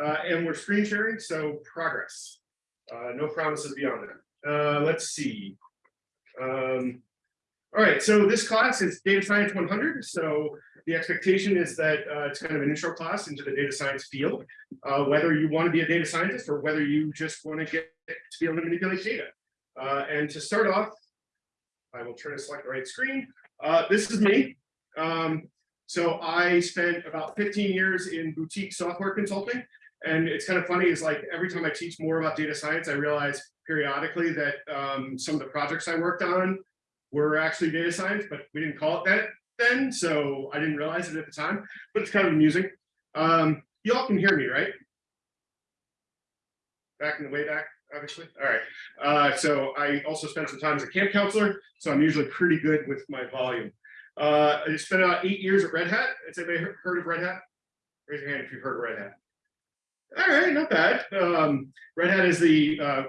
uh, and we're screen sharing, so progress. Uh, no promises beyond that. Uh, let's see. Um, all right, so this class is Data Science 100. So the expectation is that uh, it's kind of an intro class into the data science field, uh, whether you want to be a data scientist or whether you just want to get to be able to manipulate data. Uh, and to start off, I will try to select the right screen. This is me. Um, so I spent about 15 years in boutique software consulting. And it's kind of funny is like every time I teach more about data science, I realize periodically that um, some of the projects I worked on were actually data science, but we didn't call it that then. So I didn't realize it at the time, but it's kind of amusing. Um, you all can hear me, right? Back in the way back, obviously. All right. Uh, so I also spent some time as a camp counselor, so I'm usually pretty good with my volume. Uh, I spent about eight years at Red Hat. Has anybody heard of Red Hat? Raise your hand if you've heard of Red Hat. All right, not bad. Um, Red Hat is the uh,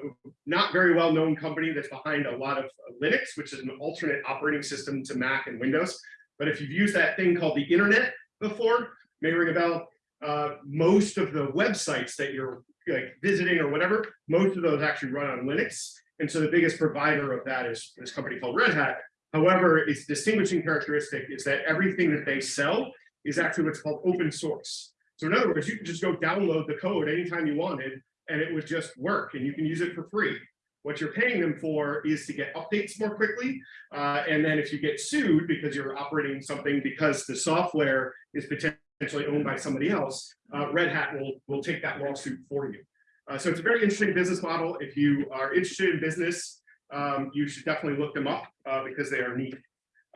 not very well known company that's behind a lot of Linux, which is an alternate operating system to Mac and Windows. But if you've used that thing called the internet before, may ring a bell, uh, most of the websites that you're like visiting or whatever, most of those actually run on Linux. And so the biggest provider of that is this company called Red Hat. However, its distinguishing characteristic is that everything that they sell is actually what's called open source. So in other words, you can just go download the code anytime you wanted, and it would just work, and you can use it for free. What you're paying them for is to get updates more quickly. Uh, and then if you get sued because you're operating something because the software is potentially owned by somebody else, uh, Red Hat will, will take that lawsuit for you. Uh, so it's a very interesting business model. If you are interested in business, um, you should definitely look them up uh, because they are neat.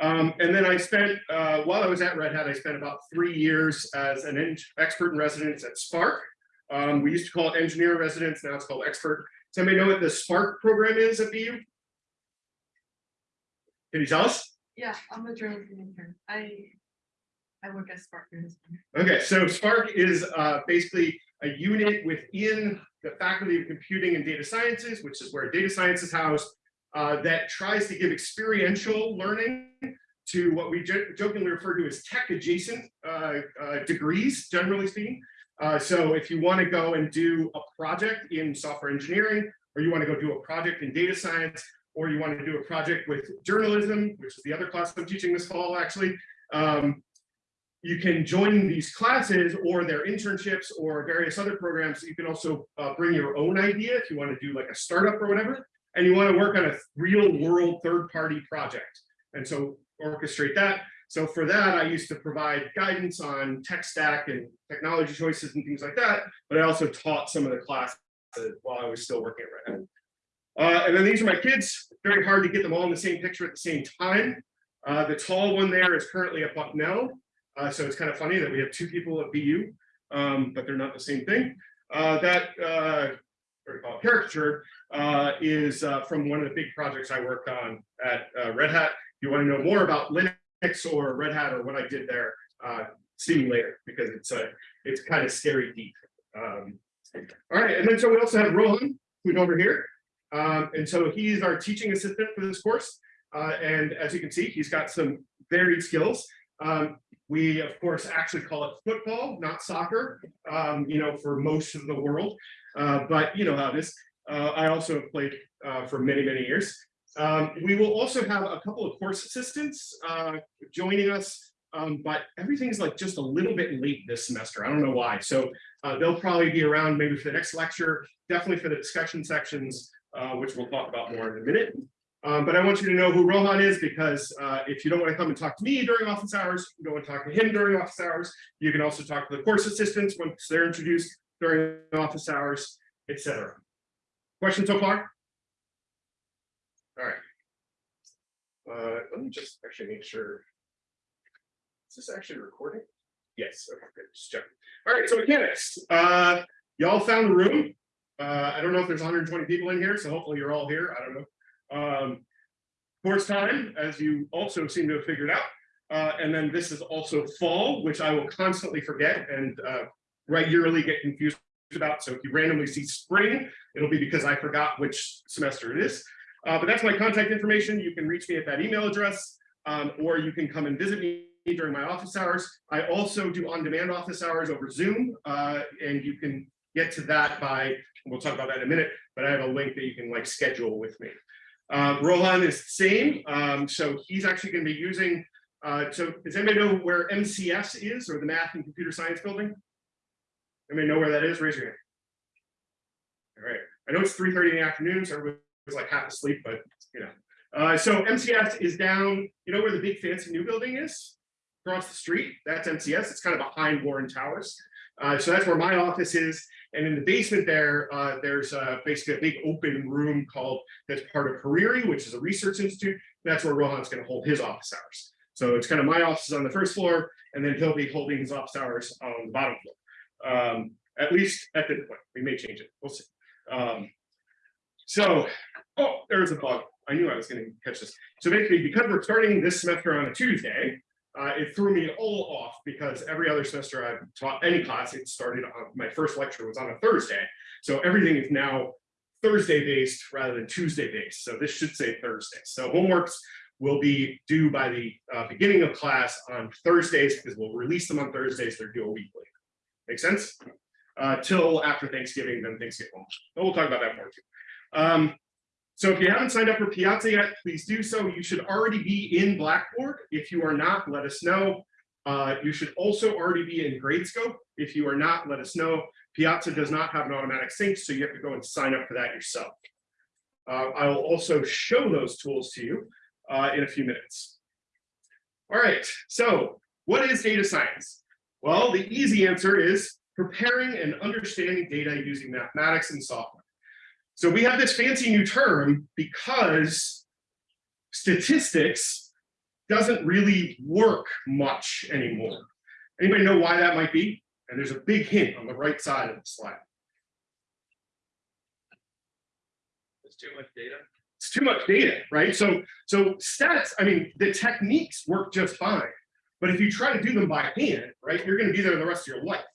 Um, and then I spent, uh, while I was at Red Hat, I spent about three years as an expert in residence at Spark. Um, we used to call it engineer residence, now it's called expert. Does anybody know what the Spark program is at BU? Can you tell us? Yeah, I'm a journalism intern. I I work at Spark Okay, so Spark is uh, basically a unit within the Faculty of Computing and Data Sciences, which is where data science is housed, uh, that tries to give experiential learning to what we jokingly refer to as tech adjacent uh, uh, degrees, generally speaking. Uh, so if you want to go and do a project in software engineering, or you want to go do a project in data science, or you want to do a project with journalism, which is the other class I'm teaching this fall, actually, um, you can join these classes or their internships or various other programs. You can also uh, bring your own idea if you want to do like a startup or whatever, and you want to work on a real world third party project. And so orchestrate that. So for that, I used to provide guidance on tech stack and technology choices and things like that, but I also taught some of the classes while I was still working at Red Hat. Uh, and then these are my kids. Very hard to get them all in the same picture at the same time. Uh, the tall one there is currently at Bucknell. Uh, so it's kind of funny that we have two people at BU, um, but they're not the same thing. Uh, that uh, caricature uh, is uh, from one of the big projects I worked on at uh, Red Hat. If you want to know more about Linux or Red Hat or what I did there, uh, see me later because it's a it's kind of scary deep. Um, all right, and then so we also have Rohan, who's over here. Um, and so he's our teaching assistant for this course. Uh, and as you can see, he's got some varied skills. Um, we, of course, actually call it football, not soccer, um, you know, for most of the world. Uh, but you know how it is. Uh, I also have played uh, for many, many years. Um, we will also have a couple of course assistants uh, joining us, um, but everything's like just a little bit late this semester. I don't know why. So uh, they'll probably be around maybe for the next lecture, definitely for the discussion sections, uh, which we'll talk about more in a minute. Um, but I want you to know who Rohan is because uh, if you don't want to come and talk to me during office hours, you don't want talk to him during office hours. You can also talk to the course assistants once they're introduced during office hours, etc. Questions so far? All right. Uh, let me just actually make sure. Is this actually recording? Yes. Okay, good. Just check. All right. So mechanics. Uh, y'all found the room. Uh, I don't know if there's 120 people in here, so hopefully you're all here. I don't know. Um, course time, as you also seem to have figured out. Uh, and then this is also fall, which I will constantly forget and uh, regularly get confused about. So if you randomly see spring, it'll be because I forgot which semester it is. Uh, but that's my contact information. You can reach me at that email address, um, or you can come and visit me during my office hours. I also do on-demand office hours over Zoom, uh, and you can get to that by, we'll talk about that in a minute, but I have a link that you can like schedule with me. Uh, Rohan is the same, um, so he's actually going to be using, uh, so does anybody know where MCS is or the Math and Computer Science Building? Anybody know where that is? Raise your hand. All right, I know it's three thirty in the afternoon, so everybody's like half asleep, but you know. Uh, so MCS is down, you know where the big fancy new building is? Across the street, that's MCS, it's kind of behind Warren Towers. Uh, so that's where my office is. And in the basement there, uh, there's uh, basically a big open room called, that's part of Hariri, which is a research institute. That's where Rohan's gonna hold his office hours. So it's kind of my office on the first floor, and then he'll be holding his office hours on the bottom floor. Um, at least at this point, we may change it, we'll see. Um, so, oh, there's a bug. I knew I was gonna catch this. So basically, because we're starting this semester on a Tuesday, uh, it threw me all off because every other semester I've taught any class, it started on, my first lecture was on a Thursday. So everything is now Thursday based rather than Tuesday based. So this should say Thursday. So homeworks will be due by the uh, beginning of class on Thursdays because we'll release them on Thursdays. They're due a week later. Make sense? Uh, till after Thanksgiving, then home. But we'll talk about that more too. Um, so if you haven't signed up for Piazza yet, please do so. You should already be in Blackboard. If you are not, let us know. Uh, you should also already be in Gradescope. If you are not, let us know. Piazza does not have an automatic sync, so you have to go and sign up for that yourself. Uh, I will also show those tools to you uh, in a few minutes. All right, so what is data science? Well, the easy answer is preparing and understanding data using mathematics and software. So we have this fancy new term because statistics doesn't really work much anymore. Anybody know why that might be? And there's a big hint on the right side of the slide. There's too much data. It's too much data, right? So, so stats, I mean, the techniques work just fine. But if you try to do them by hand, right, you're going to be there the rest of your life.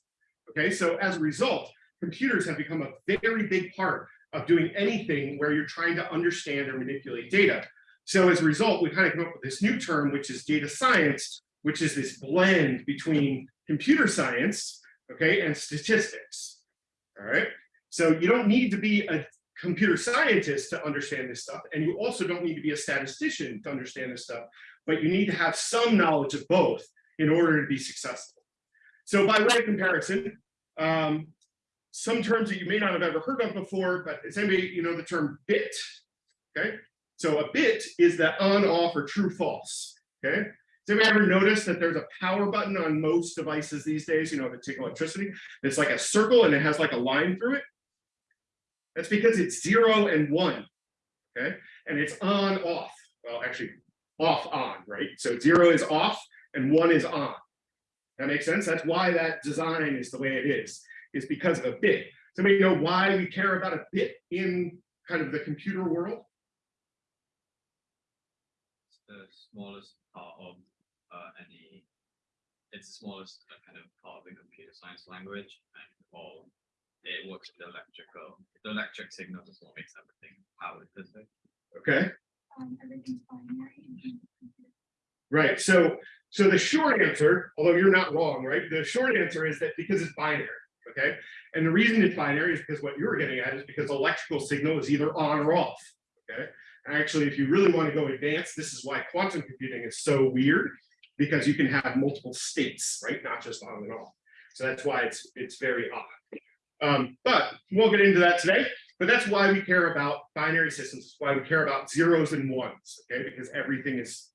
Okay, so as a result, computers have become a very big part of doing anything where you're trying to understand or manipulate data. So as a result, we kind of come up with this new term, which is data science, which is this blend between computer science, okay, and statistics. All right. So you don't need to be a computer scientist to understand this stuff. And you also don't need to be a statistician to understand this stuff, but you need to have some knowledge of both in order to be successful. So by way of comparison, um, some terms that you may not have ever heard of before, but is anybody, you know, the term bit, okay? So a bit is that on, off, or true, false, okay? Has anybody ever notice that there's a power button on most devices these days, you know, that take electricity? It's like a circle and it has like a line through it. That's because it's zero and one, okay? And it's on, off. Well, actually, off, on, right? So zero is off and one is on. That makes sense? That's why that design is the way it is, is because of a bit. Somebody know why we care about a bit in kind of the computer world? It's the smallest part of uh, any. It's the smallest uh, kind of part of the computer science language, and all it works with the electrical. The electric signal is what makes everything powered. Does it? Okay, Um, everything's binary. right. So, so the short answer, although you're not wrong, right? The short answer is that because it's binary, okay? And the reason it's binary is because what you're getting at is because electrical signal is either on or off, okay? And actually, if you really want to go advanced, this is why quantum computing is so weird, because you can have multiple states, right? Not just on and off. So that's why it's it's very odd. Um, but we won't get into that today. But that's why we care about binary systems. Why we care about zeros and ones, okay? Because everything is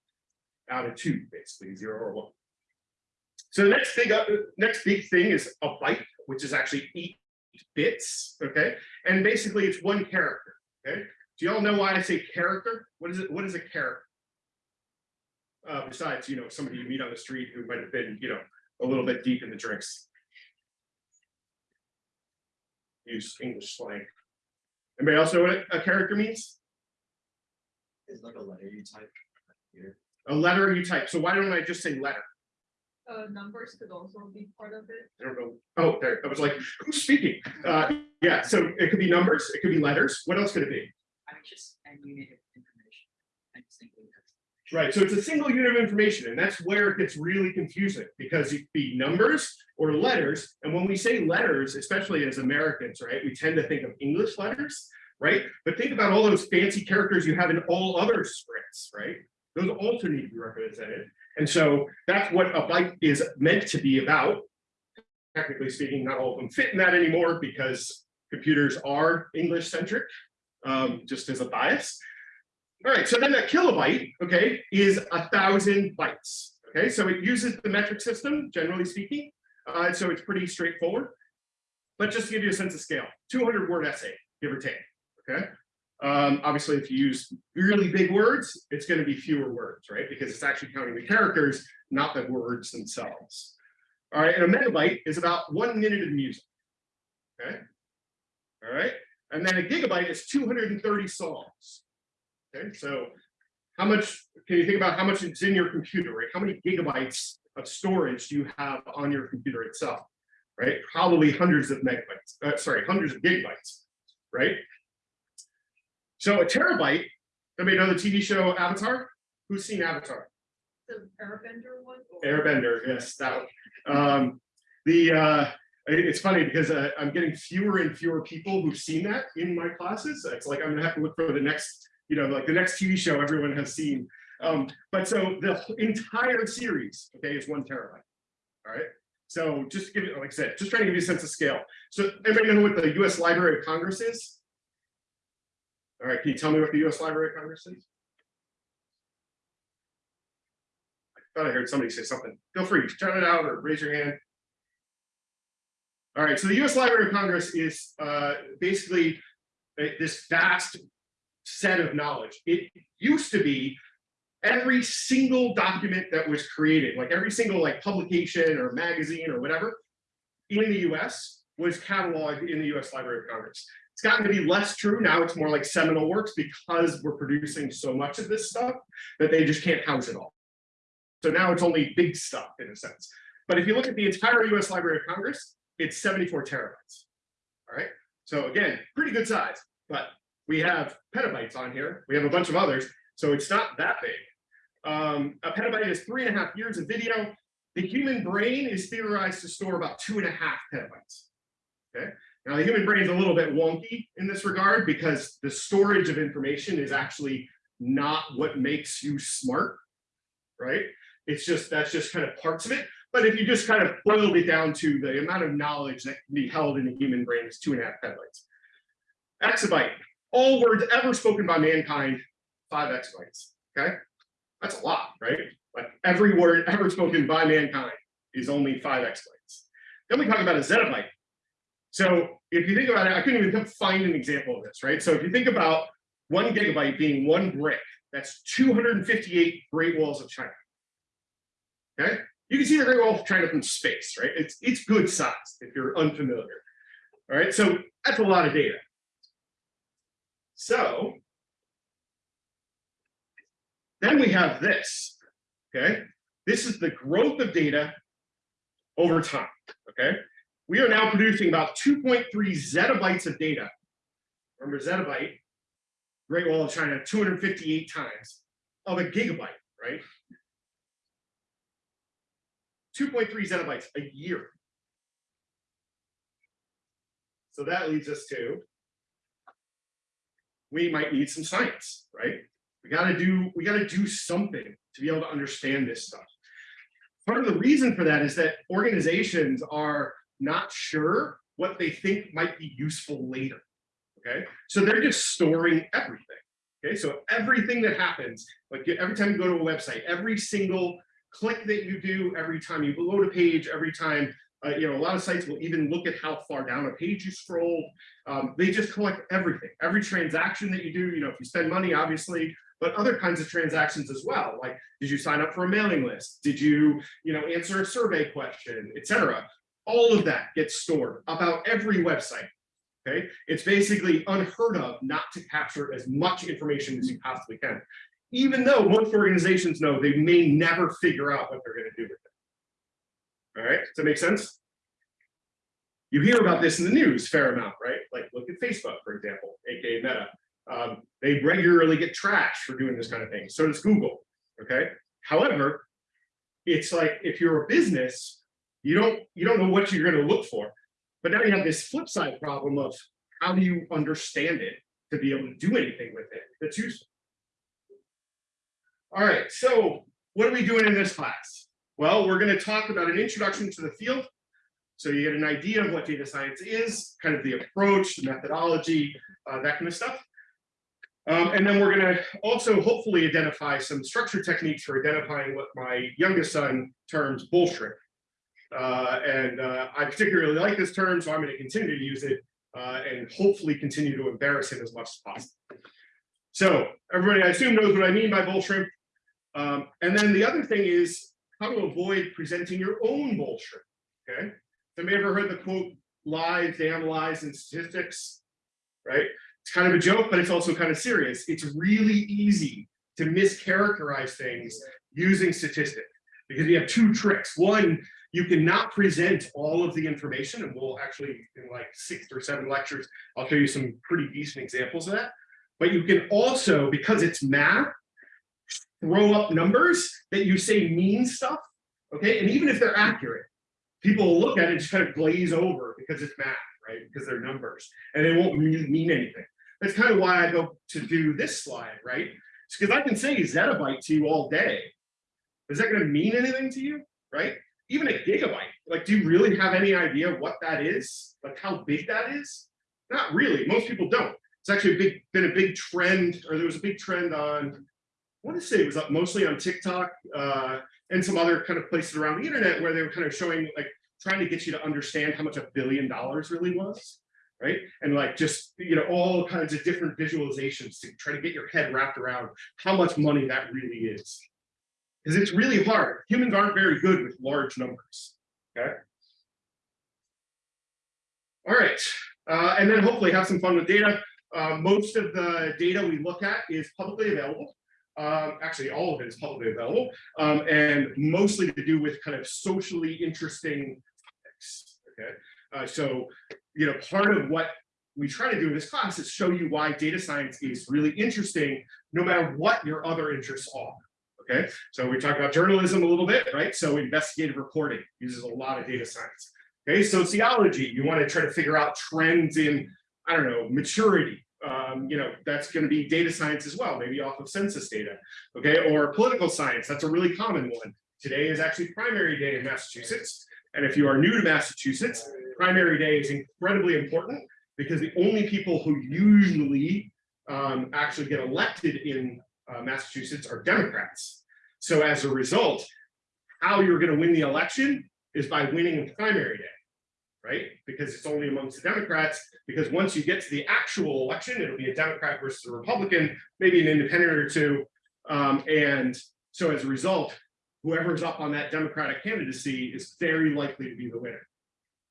out of two, basically zero or one. So the next big, uh, next big thing is a byte, which is actually eight bits, okay? And basically it's one character, okay? Do you all know why I say character? What is it? What is a character? Uh, besides, you know, somebody you meet on the street who might have been, you know, a little bit deep in the drinks. Use English slang. Anybody else know what a character means? It's like a letter you type here. A letter you type. So why don't I just say letter? Uh, numbers could also be part of it. I don't know. Oh, there. I was like, who's speaking? Uh, yeah. So it could be numbers. It could be letters. What else could it be? I just a unit of information. I just think that's Right, so it's a single unit of information, and that's where it gets really confusing, because it could be numbers or letters, and when we say letters, especially as Americans, right, we tend to think of English letters, right? But think about all those fancy characters you have in all other scripts, right? Those also need to be represented, and so that's what a byte is meant to be about. Technically speaking, not all of them fit in that anymore, because computers are English-centric, um, just as a bias. All right, so then a kilobyte, okay, is a thousand bytes. Okay, so it uses the metric system, generally speaking. Uh, so it's pretty straightforward. But just to give you a sense of scale, 200 word essay, give or take. Okay. Um, obviously, if you use really big words, it's going to be fewer words, right? Because it's actually counting the characters, not the words themselves. All right, and a megabyte is about one minute of music. Okay. All right, and then a gigabyte is 230 songs. Okay, so how much can you think about how much is in your computer, right? How many gigabytes of storage do you have on your computer itself, right? Probably hundreds of megabytes, uh, sorry, hundreds of gigabytes, right? So a terabyte, anybody know the TV show Avatar? Who's seen Avatar? The airbender one? Airbender, yes, that one. Um, the, uh, it's funny because uh, I'm getting fewer and fewer people who've seen that in my classes. It's like I'm gonna have to look for the next, you know, like the next TV show everyone has seen. Um, but so the entire series, okay, is one terabyte. All right. So just to give you, like I said, just trying to give you a sense of scale. So everybody know what the US Library of Congress is? All right, can you tell me what the US Library of Congress is? I thought I heard somebody say something. Feel free to shout it out or raise your hand. All right, so the US Library of Congress is uh, basically a- this vast set of knowledge. It used to be every single document that was created, like every single like publication or magazine or whatever in the US was cataloged in the US Library of Congress. It's gotten to be less true. Now it's more like seminal works because we're producing so much of this stuff that they just can't house it all. So now it's only big stuff in a sense. But if you look at the entire US Library of Congress, it's 74 terabytes. All right. So again, pretty good size, but we have petabytes on here. We have a bunch of others. So it's not that big. Um, a petabyte is three and a half years of video. The human brain is theorized to store about two and a half petabytes. Okay. Now the human brain is a little bit wonky in this regard because the storage of information is actually not what makes you smart, right? It's just that's just kind of parts of it. But if you just kind of boiled it down to the amount of knowledge that can be held in the human brain is two and a half petabytes. Exabyte, all words ever spoken by mankind, five exabytes. Okay, that's a lot, right? Like every word ever spoken by mankind is only five exabytes. Then we talk about a zettabyte. So if you think about it, I couldn't even find an example of this, right? So if you think about one gigabyte being one brick, that's 258 Great Walls of China. Okay, you can see the Great Wall of China from space, right? It's it's good size if you're unfamiliar. All right, so that's a lot of data. So then we have this. Okay, this is the growth of data over time. Okay, we are now producing about 2.3 zettabytes of data. Remember zettabyte, Great Wall of China, 258 times of a gigabyte, right? 2.3 zettabytes a year. So that leads us to, we might need some science, right? We gotta do, we gotta do something to be able to understand this stuff. Part of the reason for that is that organizations are not sure what they think might be useful later. Okay, so they're just storing everything. Okay, so everything that happens, like every time you go to a website, every single click that you do, every time you load a page, every time, uh, you know, a lot of sites will even look at how far down a page you scroll. Um, they just collect everything, every transaction that you do, you know, if you spend money, obviously, but other kinds of transactions as well. Like, did you sign up for a mailing list? Did you, you know, answer a survey question, etc. All of that gets stored about every website. Okay, it's basically unheard of not to capture as much information as you possibly can, even though most organizations know they may never figure out what they're going to do with it. All right, does that make sense? You hear about this in the news fair amount, right? Like look at Facebook, for example, aka Meta. Um, they regularly get trashed for doing this kind of thing. So does Google. Okay, however, it's like if you're a business, you don't you don't know what you're going to look for. But now you have this flip side problem of how do you understand it to be able to do anything with it that's useful. All right, so what are we doing in this class? Well, we're going to talk about an introduction to the field. So you get an idea of what data science is, kind of the approach, the methodology, uh, that kind of stuff. Um, and then we're going to also hopefully identify some structure techniques for identifying what my youngest son terms bullshit. Uh, and uh, I particularly like this term, so I'm going to continue to use it uh, and hopefully continue to embarrass him as much as possible. So everybody, I assume knows what I mean by bull shrimp. Um, and then the other thing is how to avoid presenting your own bullshit. Okay. Have you ever heard the quote, lies, damn lies, and statistics? Right? It's kind of a joke, but it's also kind of serious. It's really easy to mischaracterize things using statistics because you have two tricks. One, you cannot present all of the information, and we'll actually, in like six or seven lectures, I'll show you some pretty decent examples of that. But you can also, because it's math, throw up numbers that you say mean stuff, okay? And even if they're accurate, people look at it and just kind of glaze over because it's math, right? Because they're numbers, and they won't mean anything. That's kind of why I go to do this slide, right? Because I can say zettabyte to you all day. Is that going to mean anything to you, right? Even a gigabyte, like, do you really have any idea what that is? Like how big that is? Not really, most people don't. It's actually a big, been a big trend, or there was a big trend on, I want to say it was up mostly on TikTok uh, and some other kind of places around the internet where they were kind of showing, like, trying to get you to understand how much a billion dollars really was, right? And like just, you know, all kinds of different visualizations to try to get your head wrapped around how much money that really is. Because it's really hard. Humans aren't very good with large numbers, okay? All right, uh, and then hopefully have some fun with data. Uh, most of the data we look at is publicly available. Um, actually, all of it is publicly available, um, and mostly to do with kind of socially interesting topics. Okay, uh, so you know, part of what we try to do in this class is show you why data science is really interesting, no matter what your other interests are. Okay, so we talked about journalism a little bit, right? So investigative reporting uses a lot of data science. Okay, sociology, you want to try to figure out trends in, I don't know, maturity. Um, you know, that's going to be data science as well, maybe off of census data. Okay, or political science, that's a really common one. Today is actually primary day in Massachusetts. And if you are new to Massachusetts, primary day is incredibly important because the only people who usually um, actually get elected in uh, Massachusetts are Democrats. So as a result, how you're going to win the election is by winning in primary day, right? Because it's only amongst the Democrats, because once you get to the actual election, it'll be a Democrat versus a Republican, maybe an independent or two. Um, and so as a result, whoever's up on that Democratic candidacy is very likely to be the winner.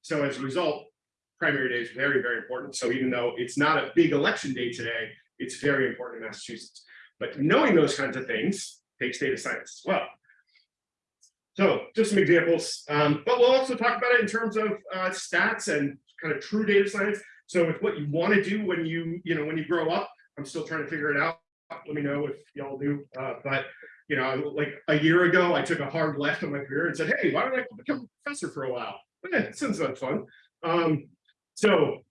So as a result, primary day is very, very important. So even though it's not a big election day today, it's very important in Massachusetts. But knowing those kinds of things takes data science as well. So just some examples, um, but we'll also talk about it in terms of uh, stats and kind of true data science. So with what you want to do when you, you know, when you grow up, I'm still trying to figure it out. Let me know if y'all do. Uh, but you know, like a year ago, I took a hard left on my career and said, hey, why don't I become a professor for a while? Eh, sounds like fun. Um, so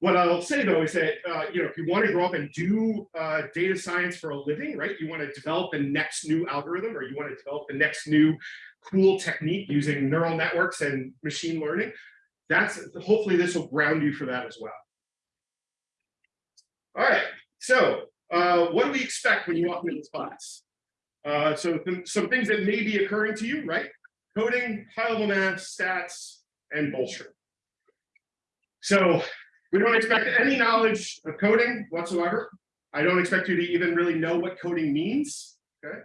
what I'll say though is that, uh, you know, if you want to grow up and do uh, data science for a living, right, you want to develop the next new algorithm or you want to develop the next new cool technique using neural networks and machine learning, that's hopefully this will ground you for that as well. All right, so uh, what do we expect when you walk into this class? Uh, so th some things that may be occurring to you, right? Coding, high-level math, stats, and bullshit. So we don't expect any knowledge of coding whatsoever. I don't expect you to even really know what coding means. Okay.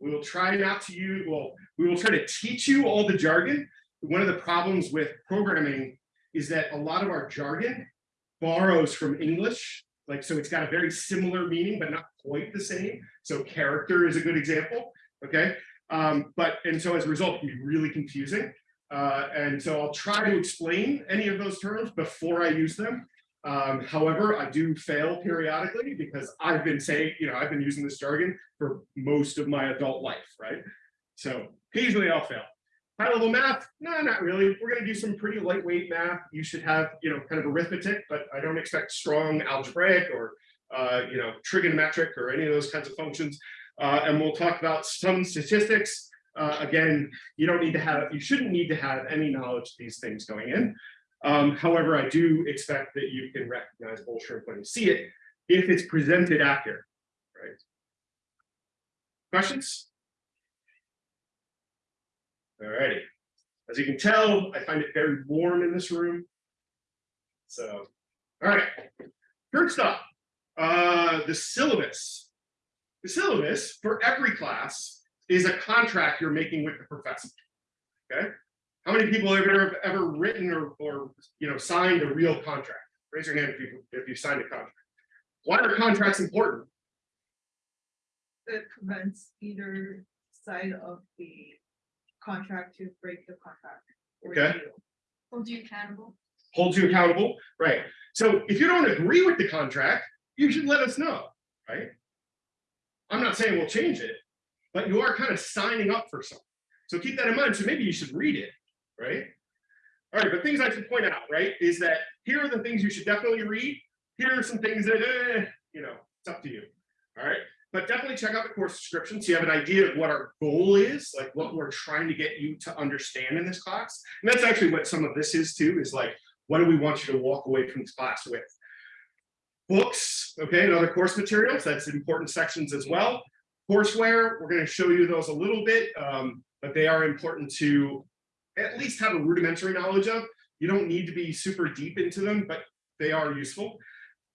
We will try not to use, well, we will try to teach you all the jargon. One of the problems with programming is that a lot of our jargon borrows from English. Like, so it's got a very similar meaning, but not quite the same. So character is a good example. Okay. Um, but, and so as a result, it can be really confusing. Uh, and so I'll try to explain any of those terms before I use them. Um, however, I do fail periodically because I've been saying, you know, I've been using this jargon for most of my adult life, right? So occasionally I'll fail. High level math, no, not really. We're gonna do some pretty lightweight math. You should have, you know, kind of arithmetic, but I don't expect strong algebraic or, uh, you know, trigonometric or any of those kinds of functions. Uh, and we'll talk about some statistics. Uh, again, you don't need to have, you shouldn't need to have any knowledge of these things going in. Um, however, I do expect that you can recognize bull shrimp when you see it, if it's presented accurate, right? Questions? Alrighty. As you can tell, I find it very warm in this room. So, all right. First up, uh, the syllabus. The syllabus for every class is a contract you're making with the professor. Okay. How many people have ever, ever written or, or, you know, signed a real contract? Raise your hand if you, if you signed a contract. Why are contracts important? It prevents either side of the contract to break the contract. or Okay. deal. Hold you accountable. Holds you accountable, right? So if you don't agree with the contract, you should let us know, right? I'm not saying we'll change it, but you are kind of signing up for something. So keep that in mind. So maybe you should read it, right? All right, but things I should point out, right, is that here are the things you should definitely read. Here are some things that, eh, you know, it's up to you. All right, but definitely check out the course description so you have an idea of what our goal is, like what we're trying to get you to understand in this class. And that's actually what some of this is too, is like, what do we want you to walk away from this class with? Books, okay, and other course materials, that's important sections as well. Courseware, we're going to show you those a little bit, um, but they are important to at least have a rudimentary knowledge of. You don't need to be super deep into them, but they are useful.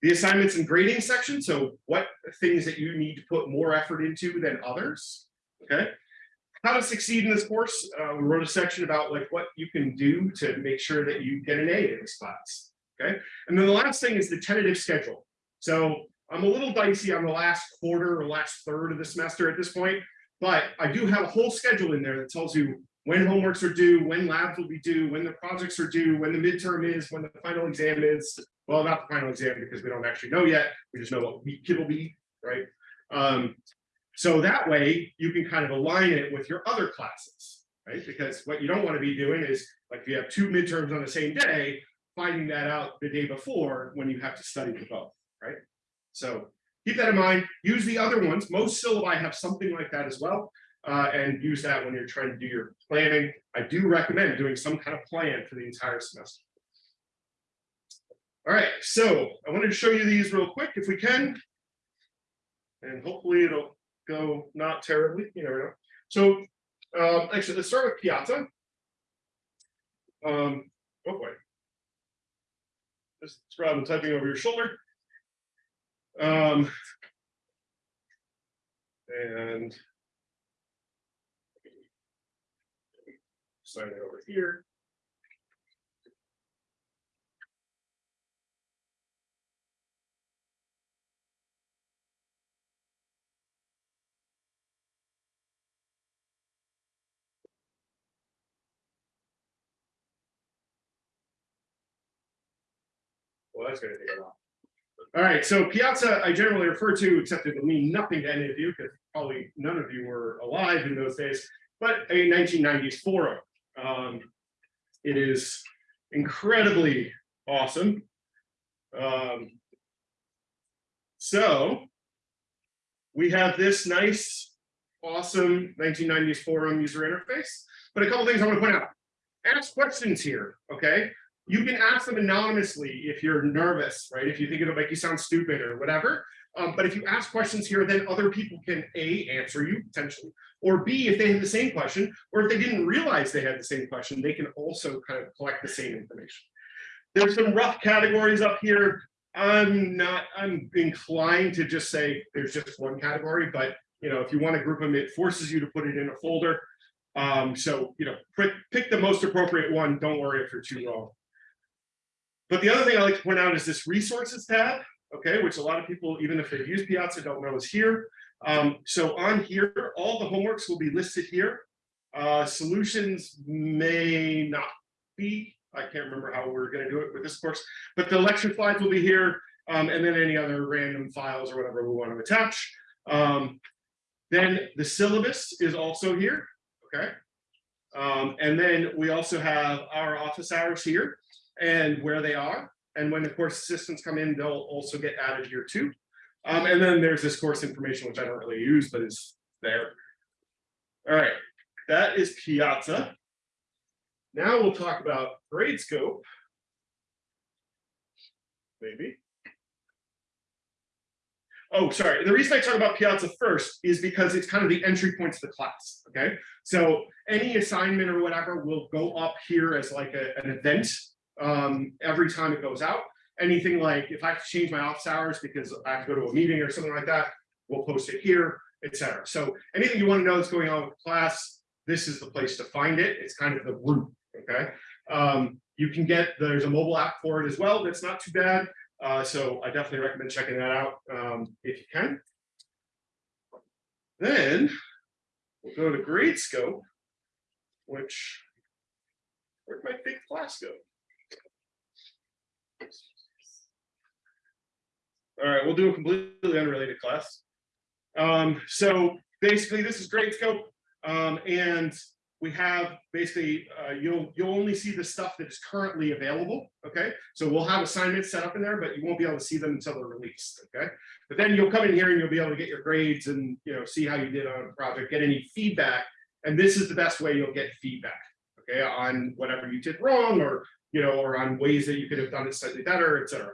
The assignments and grading section, so what things that you need to put more effort into than others, okay? How to succeed in this course, uh, we wrote a section about like what you can do to make sure that you get an A in this class, okay? And then the last thing is the tentative schedule. So I'm a little dicey on the last quarter or last third of the semester at this point, but I do have a whole schedule in there that tells you when homeworks are due, when labs will be due, when the projects are due, when the midterm is, when the final exam is. Well, not the final exam because we don't actually know yet. We just know what week it will be, right? Um, so that way you can kind of align it with your other classes, right? Because what you don't want to be doing is like if you have two midterms on the same day, finding that out the day before when you have to study for both, right? So keep that in mind. Use the other ones. Most syllabi have something like that as well. Uh, and use that when you're trying to do your planning. I do recommend doing some kind of plan for the entire semester. All right, so I wanted to show you these real quick if we can. And hopefully it'll go not terribly, you never know. So um, actually, let's start with Piazza. Um, oh boy. Just rather than typing over your shoulder. Um, and sign it over here. Well, that's gonna take a while. All right, so Piazza, I generally refer to, except it will mean nothing to any of you, because probably none of you were alive in those days, but a 1990s forum. Um, it is incredibly awesome. Um, so we have this nice, awesome 1990s forum user interface, but a couple things I want to point out. Ask questions here, okay? You can ask them anonymously if you're nervous, right? If you think it'll make you sound stupid or whatever. Um, but if you ask questions here, then other people can A, answer you potentially, or B, if they have the same question, or if they didn't realize they had the same question, they can also kind of collect the same information. There's some rough categories up here. I'm not, I'm inclined to just say there's just one category, but you know, if you want to group them, it forces you to put it in a folder. Um, so, you know, pick, pick the most appropriate one. Don't worry if you're too wrong. But the other thing I like to point out is this resources tab, okay, which a lot of people, even if they've used Piazza, don't know is here. Um, so on here, all the homeworks will be listed here. Uh, solutions may not be I can't remember how we're gonna do it with this course, but the lecture slides will be here. Um, and then any other random files or whatever we want to attach. Um, then the syllabus is also here, okay? Um, and then we also have our office hours here and where they are. And when the course assistants come in, they'll also get added here too. Um, and then there's this course information, which I don't really use, but is there. All right, that is Piazza. Now we'll talk about Gradescope. Maybe. Oh, sorry. The reason I talk about Piazza first is because it's kind of the entry point to the class. Okay. So any assignment or whatever will go up here as like a, an event um, every time it goes out. Anything like if I have to change my office hours because I have to go to a meeting or something like that, we'll post it here, etc. So anything you want to know that's going on with class, this is the place to find it. It's kind of the root. Okay. Um, you can get there's a mobile app for it as well. That's not too bad. Uh, so I definitely recommend checking that out um, if you can. Then we'll go to Gradescope, which where'd my big class go? All right, we'll do a completely unrelated class. Um, so basically, this is Gradescope, um, and we have basically uh, you'll you'll only see the stuff that is currently available. Okay, so we'll have assignments set up in there, but you won't be able to see them until they're released. Okay, but then you'll come in here and you'll be able to get your grades and you know see how you did on a project, get any feedback, and this is the best way you'll get feedback. Okay, on whatever you did wrong, or you know, or on ways that you could have done it slightly better, etc.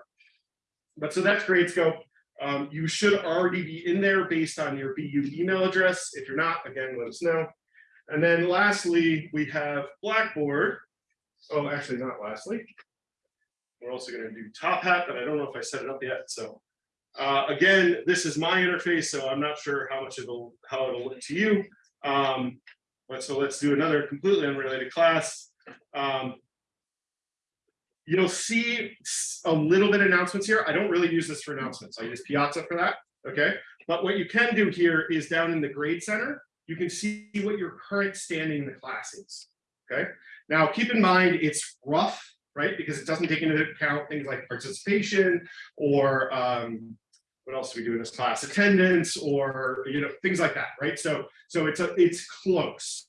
But so that's Gradescope. Um, you should already be in there based on your BU email address. If you're not, again, let us know. And then lastly, we have Blackboard. Oh, actually not lastly. We're also going to do Top Hat, but I don't know if I set it up yet. So uh, again, this is my interface, so I'm not sure how much it'll how it'll look to you. Um, but so let's do another completely unrelated class. Um, you'll see a little bit of announcements here. I don't really use this for announcements. I use Piazza for that. Okay. But what you can do here is down in the grade center, you can see what your current standing in the class is. Okay. Now keep in mind it's rough, right? Because it doesn't take into account things like participation or um, what else do we do in this class? Attendance or you know things like that, right? So so it's a it's close.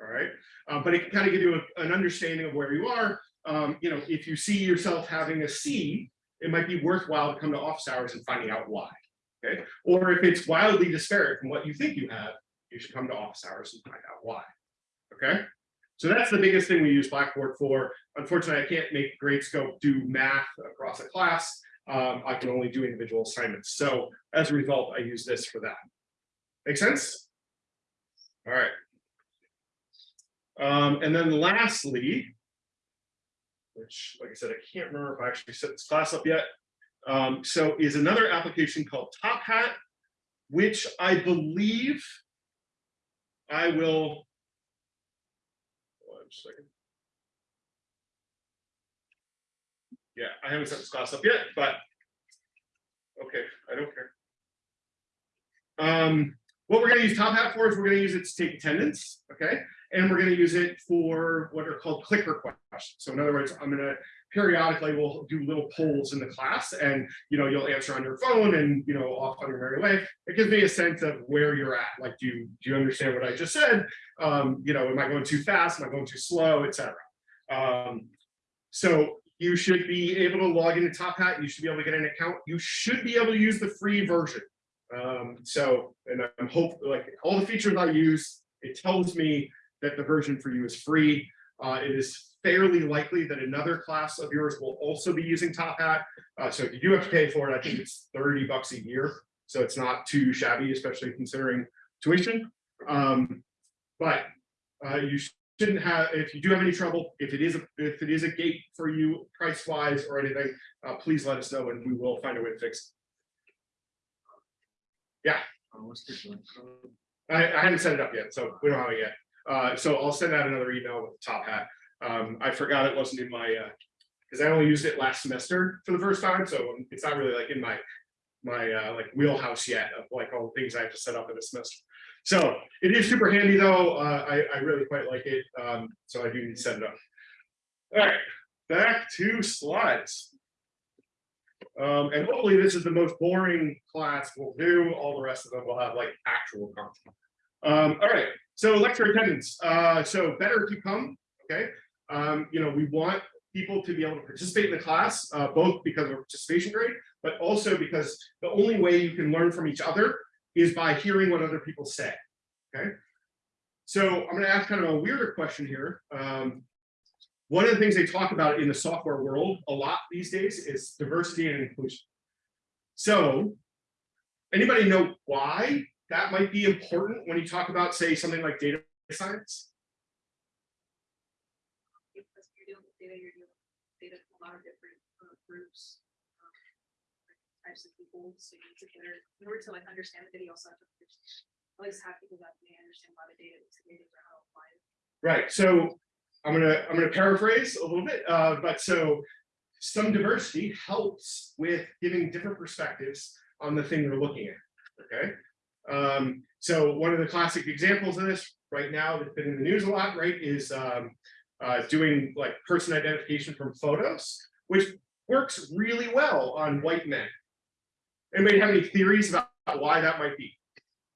All right. Um, but it can kind of give you a, an understanding of where you are um, you know, if you see yourself having a C, it might be worthwhile to come to office hours and finding out why. Okay. Or if it's wildly disparate from what you think you have, you should come to office hours and find out why. Okay. So that's the biggest thing we use Blackboard for. Unfortunately, I can't make Gradescope do math across a class. Um, I can only do individual assignments. So as a result, I use this for that. Make sense? All right. Um, and then lastly, which, like I said, I can't remember if I actually set this class up yet. Um, so is another application called Top Hat, which I believe I will. One second. Yeah, I haven't set this class up yet, but okay, I don't care. Um, what we're going to use Top Hat for is we're going to use it to take attendance, okay? And we're going to use it for what are called clicker questions. So in other words, I'm going to periodically we'll do little polls in the class and you know you'll answer on your phone and you know off on your merry way. It gives me a sense of where you're at. Like do you do you understand what i just said? Um you know am i going too fast? Am i going too slow? Etc um so you should be able to log into top hat. You should be able to get an account. You should be able to use the free version. Um so and i'm hope like all the features i use it tells me that the version for you is free uh, it is fairly likely that another class of yours will also be using Top Hat. Uh, so if you do have to pay for it, I think it's 30 bucks a year. So it's not too shabby, especially considering tuition. Um, but uh, you shouldn't have, if you do have any trouble, if it is a, if it is a gate for you price wise or anything, uh, please let us know and we will find a way to fix it. Yeah, I, I haven't set it up yet, so we don't have it yet. Uh, so I'll send out another email with the top hat. Um, I forgot it wasn't in my, uh, because I only used it last semester for the first time, so it's not really like in my my uh, like wheelhouse yet of like all the things I have to set up in a semester. So it is super handy though. Uh, I, I really quite like it. Um, so I do need to set it up. All right, back to slides. Um, and hopefully this is the most boring class we'll do. All the rest of them will have like actual content. Um, all right, so lecture attendance. Uh, so better if you come, okay? Um, you know, we want people to be able to participate in the class, uh, both because of participation grade, but also because the only way you can learn from each other is by hearing what other people say, okay? So I'm gonna ask kind of a weirder question here. Um, one of the things they talk about in the software world a lot these days is diversity and inclusion. So anybody know why that might be important when you talk about, say, something like data science? because you're dealing with data, you're dealing with data from a lot of different groups. um, Types of people, so you need to better, in order to like understand the data, you also have to at least have people that may understand why the data is created or how it. Right, so I'm gonna, I'm gonna paraphrase a little bit, uh, but so some diversity helps with giving different perspectives on the thing you're looking at, okay? Um, so one of the classic examples of this right now that's been in the news a lot, right, is um, uh, doing like person identification from photos, which works really well on white men. Anybody have any theories about why that might be?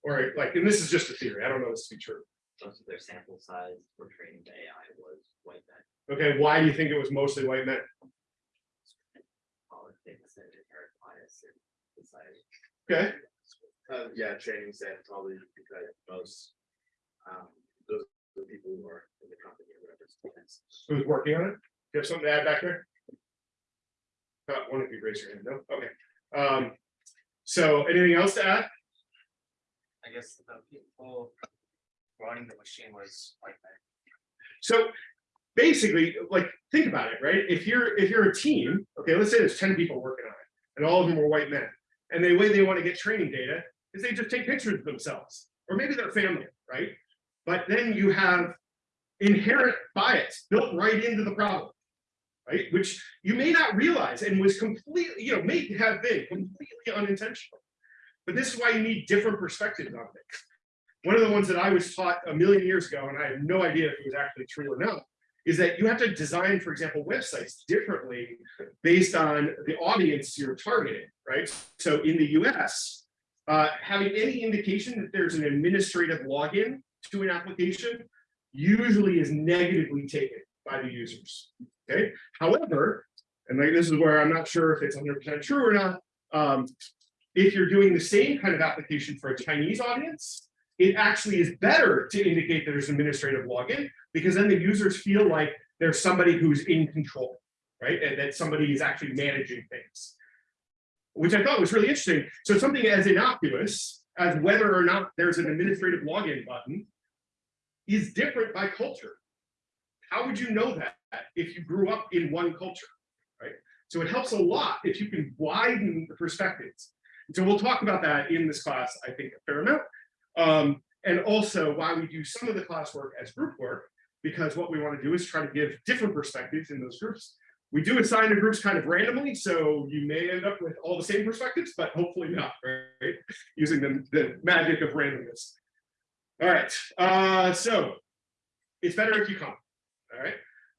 Or like, and this is just a theory, I don't know this to be true. Most of their sample size for training the AI was white men. Okay, why do you think it was mostly white men? Politics and inherent bias in society. Okay, Uh, yeah, training set probably because most, um, those are the people who are in the company or whatever. who's working on it? Do you have something to add back there? Uh, one of you raise your hand, no, okay. Um, so anything else to add? I guess the people running the machine was like that. So basically, like, think about it, right? If you're, if you're a team, okay, let's say there's ten people working on it, and all of them are white men. And the way they want to get training data is they just take pictures of themselves, or maybe their family, right? But then you have inherent bias built right into the problem, right? Which you may not realize and was completely, you know, may have been completely unintentional. But this is why you need different perspectives on things. One of the ones that I was taught a million years ago, and I have no idea if it was actually true or not, is that you have to design, for example, websites differently based on the audience you're targeting, right? So in the US, uh, having any indication that there's an administrative login to an application usually is negatively taken by the users, okay? However, and like this is where I'm not sure if it's 100% true or not, um, if you're doing the same kind of application for a Chinese audience, it actually is better to indicate that there's administrative login because then the users feel like there's somebody who's in control, right? And that somebody is actually managing things, which I thought was really interesting. So something as innocuous as whether or not there's an administrative login button is different by culture. How would you know that if you grew up in one culture, right? So it helps a lot if you can widen the perspectives. So we'll talk about that in this class, I think, a fair amount. Um, and also why we do some of the classwork as group work, because what we want to do is try to give different perspectives in those groups. We do assign the groups kind of randomly, so you may end up with all the same perspectives, but hopefully not, right? Using the, the magic of randomness. All right, uh, so it's better if you come, all right?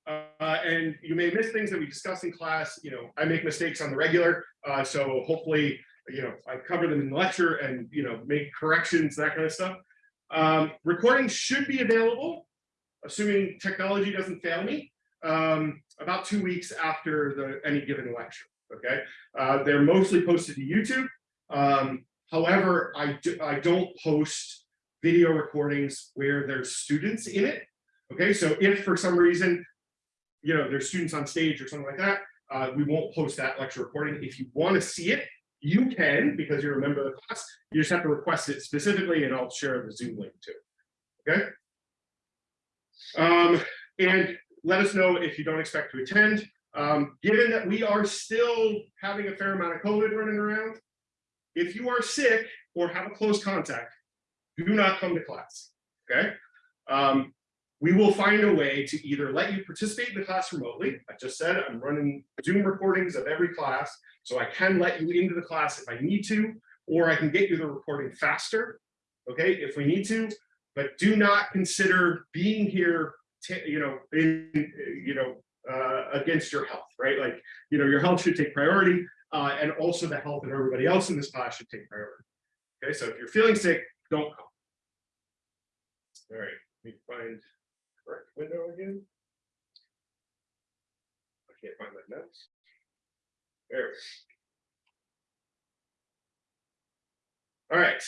Uh, and you may miss things that we discuss in class. You know, I make mistakes on the regular, uh, so hopefully, you know, I cover them in the lecture and, you know, make corrections, that kind of stuff. Um, recordings should be available, assuming technology doesn't fail me, um, about two weeks after the any given lecture. Okay, uh, they're mostly posted to YouTube. Um, however, I do, I don't post video recordings where there's students in it. Okay, so if for some reason, you know, there's students on stage or something like that, uh, we won't post that lecture recording. If you want to see it, you can because you're a member of the class. You just have to request it specifically, and I'll share the Zoom link too. Okay. Um, and let us know if you don't expect to attend. Um, given that we are still having a fair amount of COVID running around, if you are sick or have a close contact, do not come to class. Okay. Um, we will find a way to either let you participate in the class remotely. I just said I'm running Zoom recordings of every class, so I can let you into the class if I need to, or I can get you the recording faster, okay, if we need to, but do not consider being here, you know, in, you know, uh, against your health, right? Like, you know, your health should take priority, uh, and also the health of everybody else in this class should take priority. Okay, so if you're feeling sick, don't come. All right, let me find correct window again. I can't find my notes. There. All right.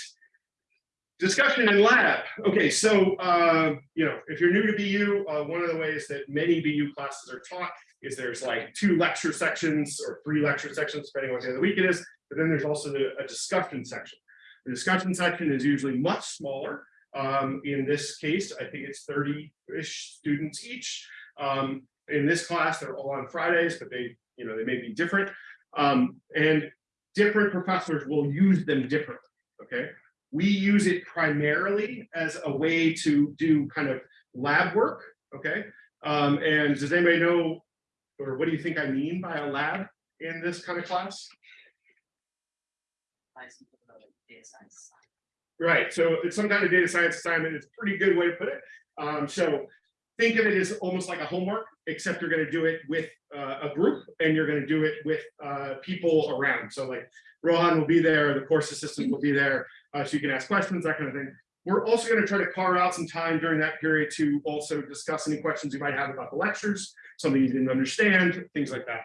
Discussion in lab. Okay, so, uh, you know, if you're new to BU, uh, one of the ways that many BU classes are taught is there's like two lecture sections or three lecture sections, depending on what day of the week it is. But then there's also a discussion section. The discussion section is usually much smaller. Um, in this case, I think it's thirty-ish students each. Um, in this class, they're all on Fridays, but they, you know, they may be different. Um, and different professors will use them differently, okay? We use it primarily as a way to do kind of lab work, okay? Um, and does anybody know, or what do you think I mean by a lab in this kind of class? Right, so it's some kind of data science assignment, it's a pretty good way to put it. Um, so think of it as almost like a homework, except you're gonna do it with uh, a group and you're gonna do it with uh, people around. So like Rohan will be there, the course assistant will be there, uh, so you can ask questions, that kind of thing. We're also gonna try to carve out some time during that period to also discuss any questions you might have about the lectures, something you didn't understand, things like that.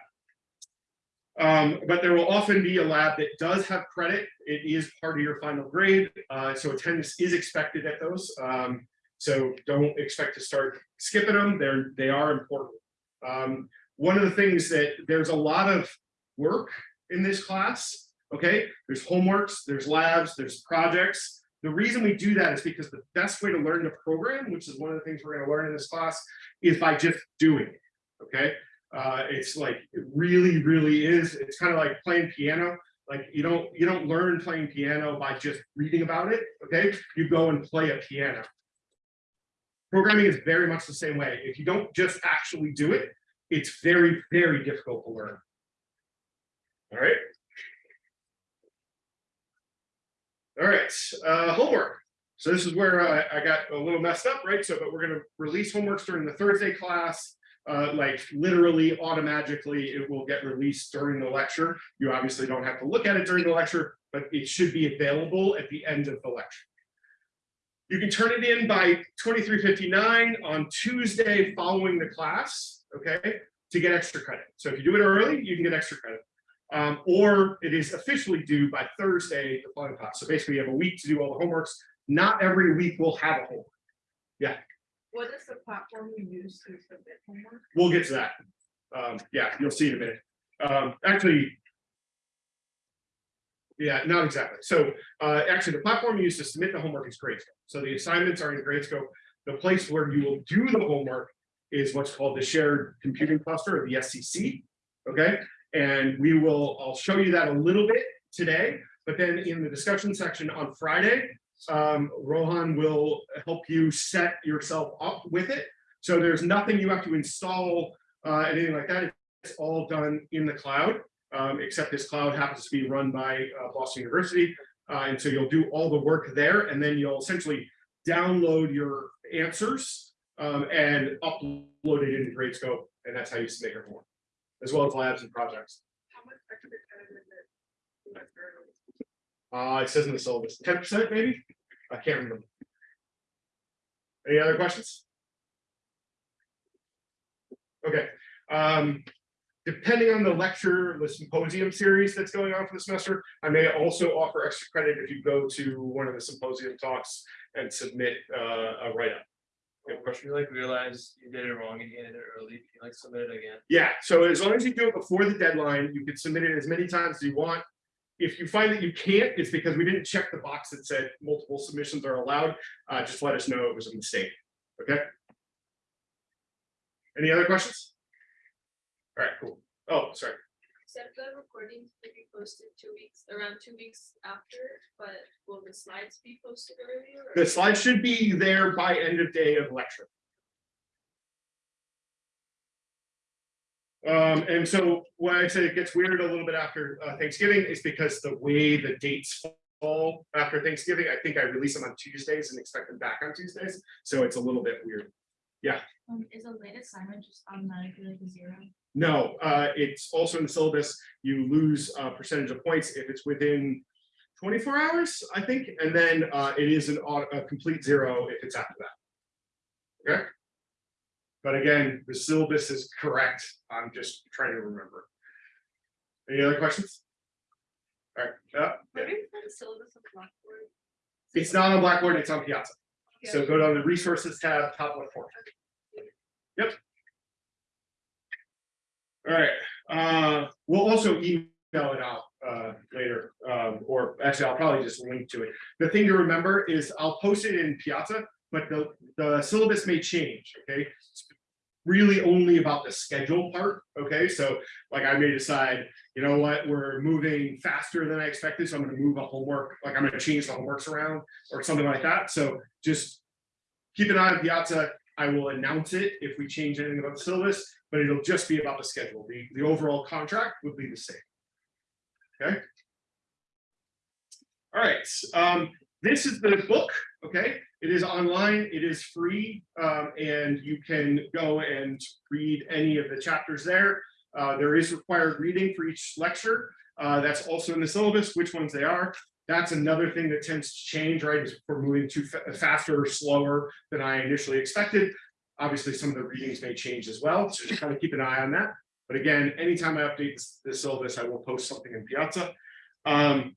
Um, but there will often be a lab that does have credit. It is part of your final grade. Uh, so attendance is expected at those. Um, so don't expect to start skipping them. They're, they are important. Um, one of the things that there's a lot of work in this class. Okay, there's homeworks, there's labs, there's projects. The reason we do that is because the best way to learn the program, which is one of the things we're going to learn in this class, is by just doing it. Okay, uh, it's like, it really, really is. It's kind of like playing piano. Like you don't, you don't learn playing piano by just reading about it. Okay, you go and play a piano. Programming is very much the same way. If you don't just actually do it, it's very, very difficult to learn. All right. All right, uh, homework. So this is where uh, I got a little messed up, right? So, but we're gonna release homeworks during the Thursday class uh, like literally automatically it will get released during the lecture. You obviously don't have to look at it during the lecture, but it should be available at the end of the lecture. You can turn it in by 2359 on Tuesday following the class, okay, to get extra credit. So if you do it early, you can get extra credit. Um, or it is officially due by Thursday, the following class. So basically you have a week to do all the homeworks. Not every week will have a homework. Yeah. What is the platform you use to submit homework? We'll get to that. Um, yeah, you'll see in a minute. Um, actually. Yeah, not exactly. So, uh, actually, the platform you use to submit the homework is Gradescope. So the assignments are in Gradescope. The place where you will do the homework is what's called the shared computing cluster, or the SCC. Okay, and we will, I'll show you that a little bit today, but then in the discussion section on Friday, um, Rohan will help you set yourself up with it. So there's nothing you have to install, uh, anything like that. It's all done in the cloud, um, except this cloud happens to be run by uh, Boston University. Uh, and so you'll do all the work there, and then you'll essentially download your answers um, and upload it into Gradescope, and that's how you submit your homework, as well as labs and projects. How much extra it? Uh, it says in the syllabus, ten percent maybe? I can't remember. Any other questions? Okay, um, depending on the lecture, the symposium series that's going on for the semester, I may also offer extra credit if you go to one of the symposium talks and submit uh, a write-up. A question? You like realize you did it wrong and you ended it early, you like submit it again. Yeah, so as long as you do it before the deadline, you can submit it as many times as you want. If you find that you can't, it's because we didn't check the box that said multiple submissions are allowed. Uh, just let us know it was a mistake. Okay. Any other questions? All right, cool. Oh, sorry. Said the recording to be posted two weeks, around two weeks after, but will the slides be posted earlier? or- The slides should be there by end of day of lecture. Um, and so why I said it gets weird a little bit after uh, Thanksgiving is because the way the dates fall after Thanksgiving, I think I release them on Tuesdays and expect them back on Tuesdays. So it's a little bit weird. Yeah. Um, is a late assignment just automatically like a zero? No, uh, it's also in the syllabus, you lose a percentage of points if it's within twenty-four hours, I think, and then, uh, it is an, a complete zero if it's after that. Okay? But again, the syllabus is correct, I'm just trying to remember. Any other questions? All right, uh, Where is the syllabus of Blackboard? it's not on Blackboard, it's on Piazza, so go down to the resources tab, top left corner. Yep. All right, uh, we'll also email it out, uh, later, um, or actually, I'll probably just link to it. The thing to remember is I'll post it in Piazza, but the, the syllabus may change, okay? It's Really only about the schedule part, okay? So like I may decide, you know what, we're moving faster than I expected, so I'm gonna move a homework, like I'm gonna change the homeworks around or something like that. So just keep an eye on Piazza. I will announce it if we change anything about the syllabus, but it'll just be about the schedule. The, the overall contract would be the same. Okay? All right, um, this is the book, okay? It is online, it is free, um, and you can go and read any of the chapters there. Uh, there is required reading for each lecture. Uh, that's also in the syllabus, which ones they are. That's another thing that tends to change, right? Is we're moving too fa- faster or slower than I initially expected. Obviously, some of the readings may change as well, so just kind of keep an eye on that. But again, anytime I update this, this syllabus, I will post something in Piazza. Um,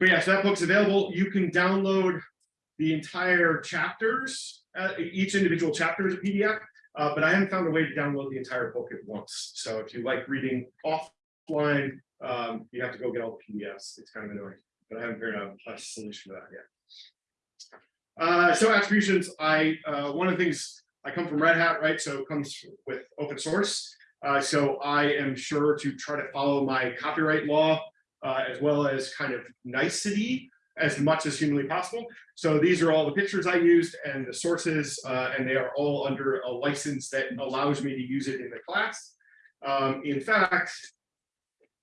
but yeah, so that book's available. You can download the entire chapters, uh, each individual chapter is a PDF. Uh, but I haven't found a way to download the entire book at once. So if you like reading offline, um, you have to go get all the PDFs. It's kind of annoying, but I haven't figured out a solution for that yet. Uh, so attributions, I, uh, one of the things, I come from Red Hat, right? So it comes with open source. Uh, so I am sure to try to follow my copyright law, uh, as well as kind of nicety as much as humanly possible. So these are all the pictures I used and the sources, uh, and they are all under a license that allows me to use it in the class. Um, in fact,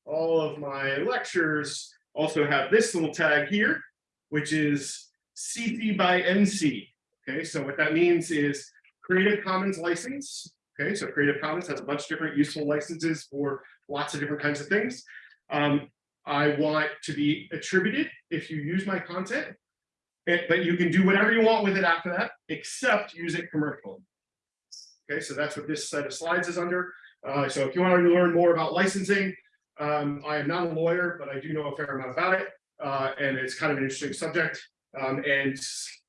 all of my lectures also have this little tag here, which is CC by NC. Okay, so what that means is Creative Commons license. Okay, so Creative Commons has a bunch of different useful licenses for lots of different kinds of things. Um, I want to be attributed if you use my content. eh, But you can do whatever you want with it after that, except use it commercially. Okay, so that's what this set of slides is under. Uh, so if you want to learn more about licensing, um, I am not a lawyer, but I do know a fair amount about it. Uh, and it's kind of an interesting subject. Um, and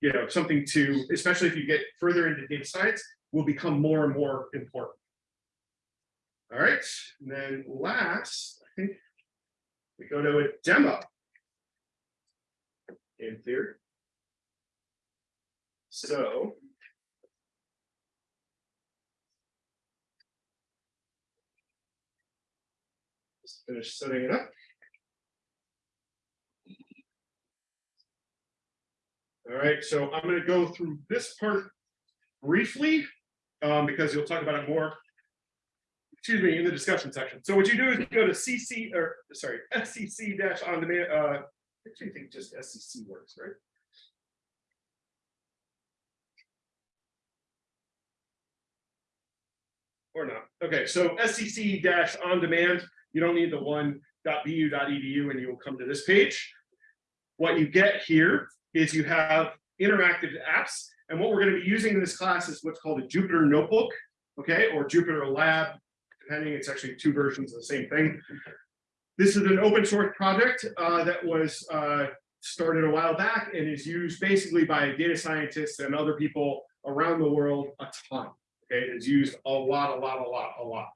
you know, something to, especially if you get further into data science, will become more and more important. All right, and then last, I think we go to a demo. In theory. So. Just finish setting it up. All right, so I'm gonna go through this part briefly, um, because you'll talk about it more excuse me, in the discussion section. So what you do is you go to CC, or sorry, SCC dash on demand, uh, I actually think just SCC works, right? Or not. Okay, so SCC dash on demand, you don't need the one .bu.edu and you will come to this page. What you get here is you have interactive apps. And what we're going to be using in this class is what's called a Jupyter Notebook, okay, or Jupyter Lab depending, it's actually two versions of the same thing. This is an open source project uh, that was uh, started a while back and is used basically by data scientists and other people around the world a ton. Okay, it's used a lot, a lot, a lot, a lot.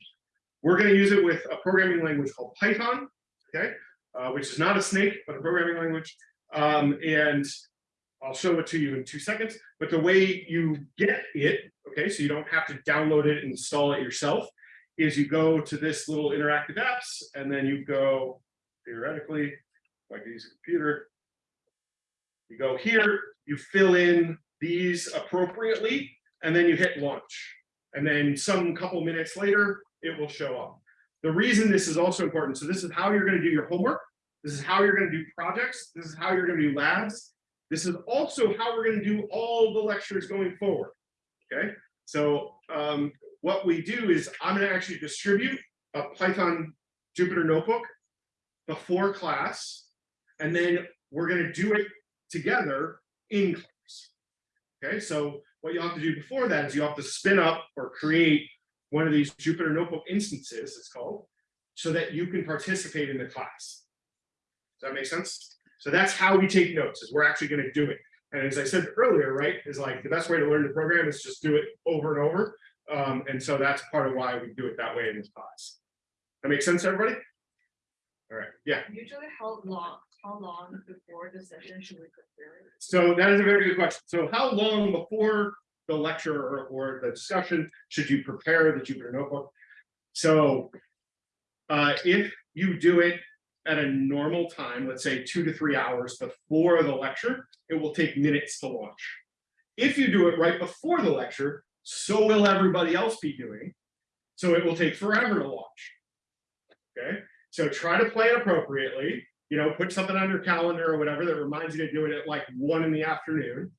We're going to use it with a programming language called Python, okay, uh, which is not a snake, but a programming language. Um, and I'll show it to you in two seconds. But the way you get it, okay, so you don't have to download it and install it yourself, is you go to this little interactive apps and then you go theoretically, if I use a computer. You go here, you fill in these appropriately, and then you hit launch. And then some couple minutes later, it will show up. The reason this is also important, so this is how you're going to do your homework. This is how you're going to do projects. This is how you're going to do labs. This is also how we're going to do all the lectures going forward. Okay, So um, what we do is I'm gonna actually distribute a Python Jupyter notebook before class, and then we're gonna do it together in class. Okay, so what you have to do before that is you have to spin up or create one of these Jupyter notebook instances, it's called, so that you can participate in the class. That make sense? So that's how we take notes, is we're actually gonna do it. And as I said earlier, right, is like the best way to learn the program is just do it over and over. Um, and so that's part of why we do it that way in this class. That makes sense, everybody? All right, yeah. Usually how long, how long before the session should we prepare? it? So that is a very good question. So how long before the lecture or, or the discussion should you prepare the Jupyter notebook? So uh, if you do it at a normal time, let's say two to three hours before the lecture, it will take minutes to launch. If you do it right before the lecture, so will everybody else be doing. So it will take forever to launch. Okay, so try to plan appropriately you know, put something on your calendar or whatever that reminds you to do it at like one in the afternoon.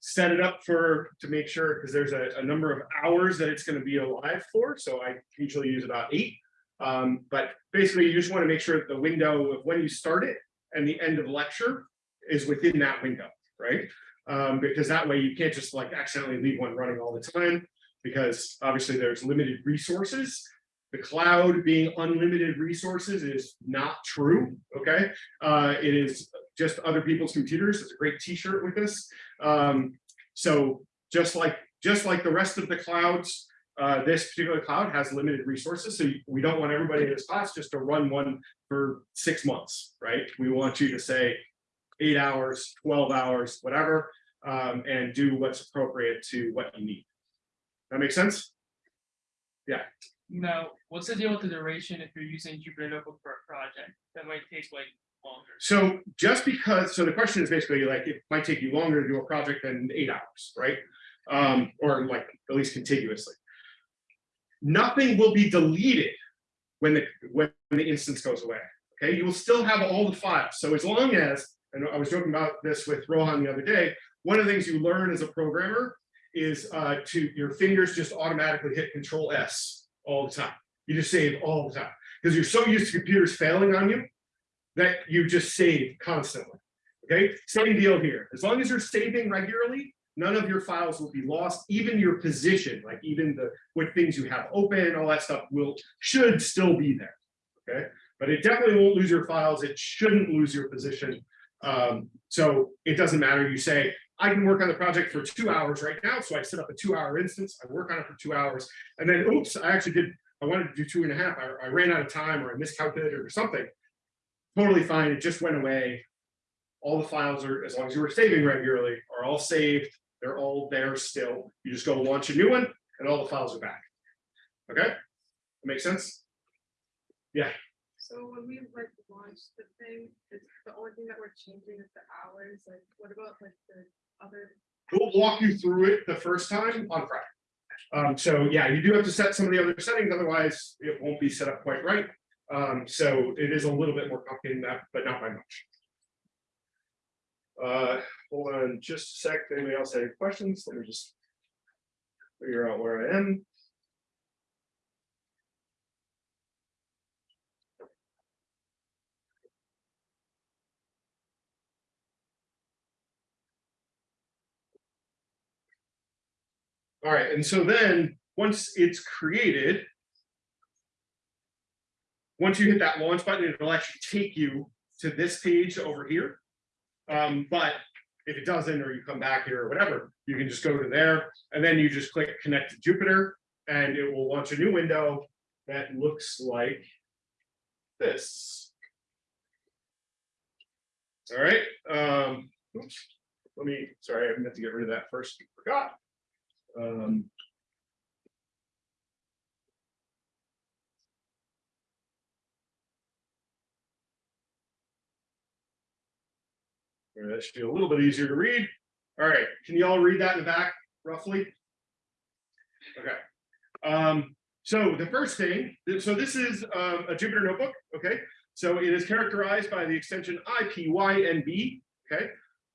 Set it up for, to make sure, because there's a, a number of hours that it's gonna be alive for, so I usually use about eight. Um, but basically, you just wanna make sure that the window of when you start it and the end of lecture is within that window, right? Um, because that way you can't just like accidentally leave one running all the time, because obviously there's limited resources the cloud being unlimited resources is not true, okay? Uh, it is just other people's computers. It's a great t-shirt with this. Um, so just like just like the rest of the clouds, uh, this particular cloud has limited resources. So we don't want everybody in this class just to run one for six months, right? We want you to say eight hours, 12 hours, whatever, um, and do what's appropriate to what you need. That makes sense? Yeah. Now, what's the deal with the duration if you're using Jupyter Notebook for a project? That might take like longer. So just because, so the question is basically like, it might take you longer to do a project than eight hours, right? Um, or like at least contiguously. Nothing will be deleted when the, when the instance goes away, okay? You will still have all the files. So as long as, and I was joking about this with Rohan the other day, one of the things you learn as a programmer is uh, to, your fingers just automatically hit Control S all the time. You just save all the time because you're so used to computers failing on you that you just save constantly. Okay, same deal here. As long as you're saving regularly, none of your files will be lost. Even your position, like even the what things you have open, all that stuff will should still be there. Okay, but it definitely won't lose your files. It shouldn't lose your position. Um, so it doesn't matter. You say, I can work on the project for two hours right now. So I set up a two hour instance, I work on it for two hours, and then oops, I actually did, I wanted to do two and a half. I, I ran out of time or I miscalculated or something. Totally fine. It just went away. All the files are, as long as you were saving regularly, are all saved. They're all there still. You just go launch a new one and all the files are back. Okay? That makes sense? Yeah. So when we like launch the thing, it's the only thing that we're changing is the hours, like what about like the other? We'll walk you through it the first time on Friday. Um, so yeah, you do have to set some of the other settings, otherwise it won't be set up quite right. Um, so it is a little bit more complicated than that, but not by much. Uh, hold on just a sec. Anybody else have any questions? Let me just figure out where I am. All right, and so then, once it's created, once you hit that launch button, it'll actually take you to this page over here. Um, but if it doesn't, or you come back here or whatever, you can just go to there, and then you just click connect to Jupyter, and it will launch a new window that looks like this. All right, um, oops, let me, sorry, I meant to get rid of that first, forgot. Um, That should be a little bit easier to read. All right, can you all read that in the back roughly? Okay. Um, so the first thing, so this is um, a Jupyter notebook, okay? So it is characterized by the extension IPYNB, okay?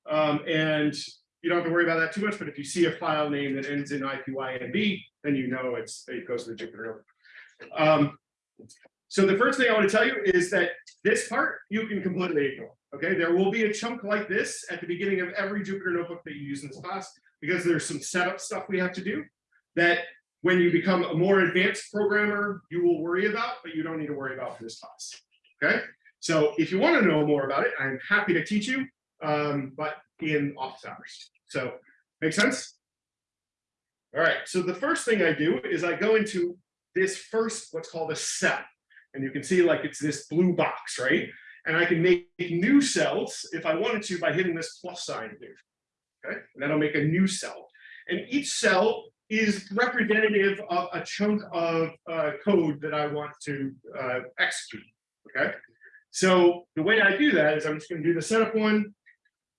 Um, and you don't have to worry about that too much, but if you see a file name that ends in IPYNB, then you know it's, it goes to the Jupyter notebook. Um, so the first thing I want to tell you is that this part you can completely ignore. Okay, there will be a chunk like this at the beginning of every Jupyter notebook that you use in this class because there's some setup stuff we have to do that when you become a more advanced programmer, you will worry about, but you don't need to worry about for this class. Okay, so if you want to know more about it, I'm happy to teach you, um, but in office hours. So make sense? All right, so the first thing I do is I go into this first, what's called a cell. And you can see like it's this blue box, right? And I can make new cells if I wanted to by hitting this plus sign here. Okay, and that'll make a new cell. And each cell is representative of a chunk of uh, code that I want to uh, execute. Okay, so the way I do that is I'm just going to do the setup one.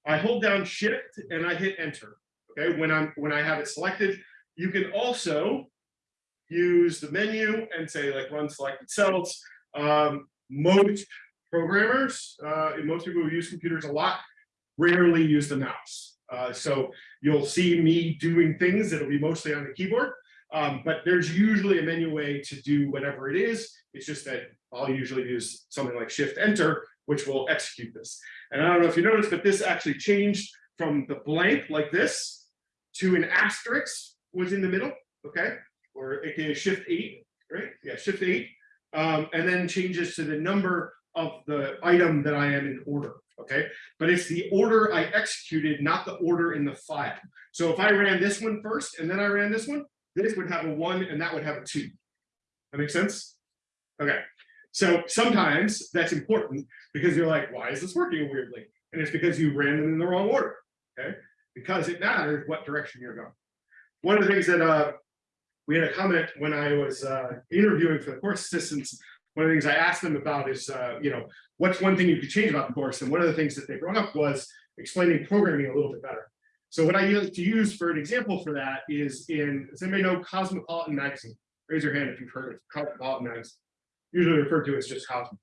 I hold down shift and I hit enter. Okay, when I'm when I have it selected, you can also use the menu and say like run selected cells. Um, most programmers, uh, and most people who use computers a lot, rarely use the mouse. Uh, so you'll see me doing things that'll be mostly on the keyboard, um, but there's usually a menu way to do whatever it is. It's just that I'll usually use something like shift enter, which will execute this. And I don't know if you noticed, but this actually changed from the blank like this to an asterisk was in the middle, okay? Or aka shift eight, right? Yeah, shift eight. Um, and then changes to the number of the item that I am in order, okay? But it's the order I executed, not the order in the file. So if I ran this one first and then I ran this one, this would have a one and that would have a two. That makes sense? Okay, so sometimes that's important because you're like, why is this working weirdly? And it's because you ran them in the wrong order, okay? Because it matters what direction you're going. One of the things that uh, we had a comment when I was uh, interviewing for the course assistants. One of the things I asked them about is, uh, you know, what's one thing you could change about the course? And one of the things that they brought up was explaining programming a little bit better. So what I use to use for an example for that is in, does anybody know Cosmopolitan Magazine? Raise your hand if you've heard of Cosmopolitan Magazine. Usually referred to as just Cosmo.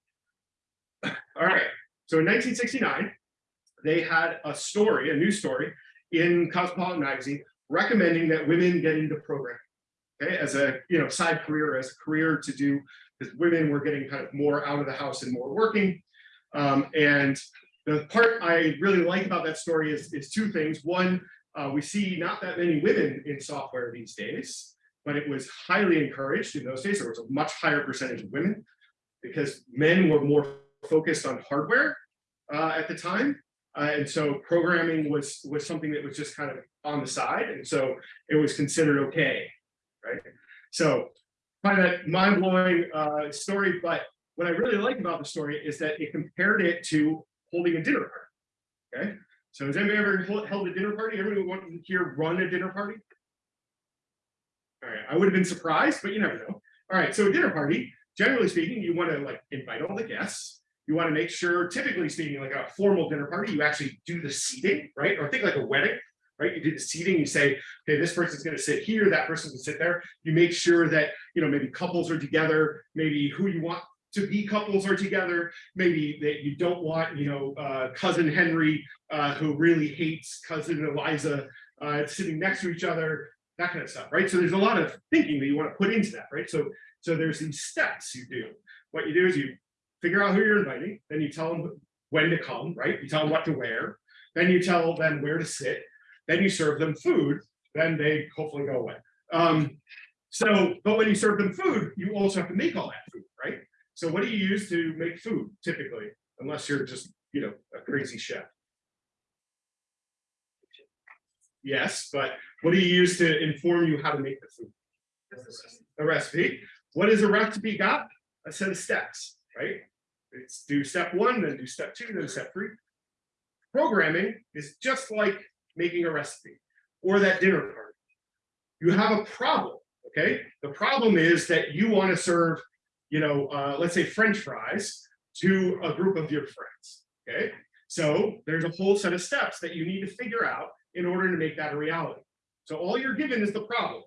All right, so in 1969, they had a story, a news story in Cosmopolitan Magazine recommending that women get into programming okay, as a you know side career, as a career to do, because women were getting kind of more out of the house and more working. Um, and the part I really like about that story is, is two things. One, uh, we see not that many women in software these days, but it was highly encouraged in those days. There was a much higher percentage of women because men were more focused on hardware uh, at the time. Uh, and so programming was was something that was just kind of on the side. And so it was considered okay right? So kind of mind-blowing uh, story, but what I really like about the story is that it compared it to holding a dinner party. Okay, so has anybody ever held a dinner party? Everyone want here run a dinner party? All right, I would have been surprised, but you never know. All right, so a dinner party, generally speaking, you want to like invite all the guests. You want to make sure, typically speaking, like a formal dinner party, you actually do the seating, right? Or think like a wedding right? You do the seating, you say, okay, this person's going to sit here, that person can sit there. You make sure that, you know, maybe couples are together, maybe who you want to be couples are together, maybe that you don't want, you know, uh, cousin Henry, uh, who really hates cousin Eliza, uh, sitting next to each other, that kind of stuff, right? So there's a lot of thinking that you want to put into that, right? So, so there's these steps you do. What you do is you figure out who you're inviting, then you tell them when to come, right? You tell them what to wear, then you tell them where to sit, then you serve them food, then they hopefully go away. Um, so, but when you serve them food, you also have to make all that food, right? So what do you use to make food typically, unless you're just, you know, a crazy chef? Yes, but what do you use to inform you how to make the food? A recipe. What is a recipe got? A set of steps, right? It's do step one, then do step two, then step three. Programming is just like making a recipe or that dinner party. You have a problem, okay? The problem is that you want to serve, you know, uh, let's say French fries to a group of your friends, okay? So there's a whole set of steps that you need to figure out in order to make that a reality. So all you're given is the problem.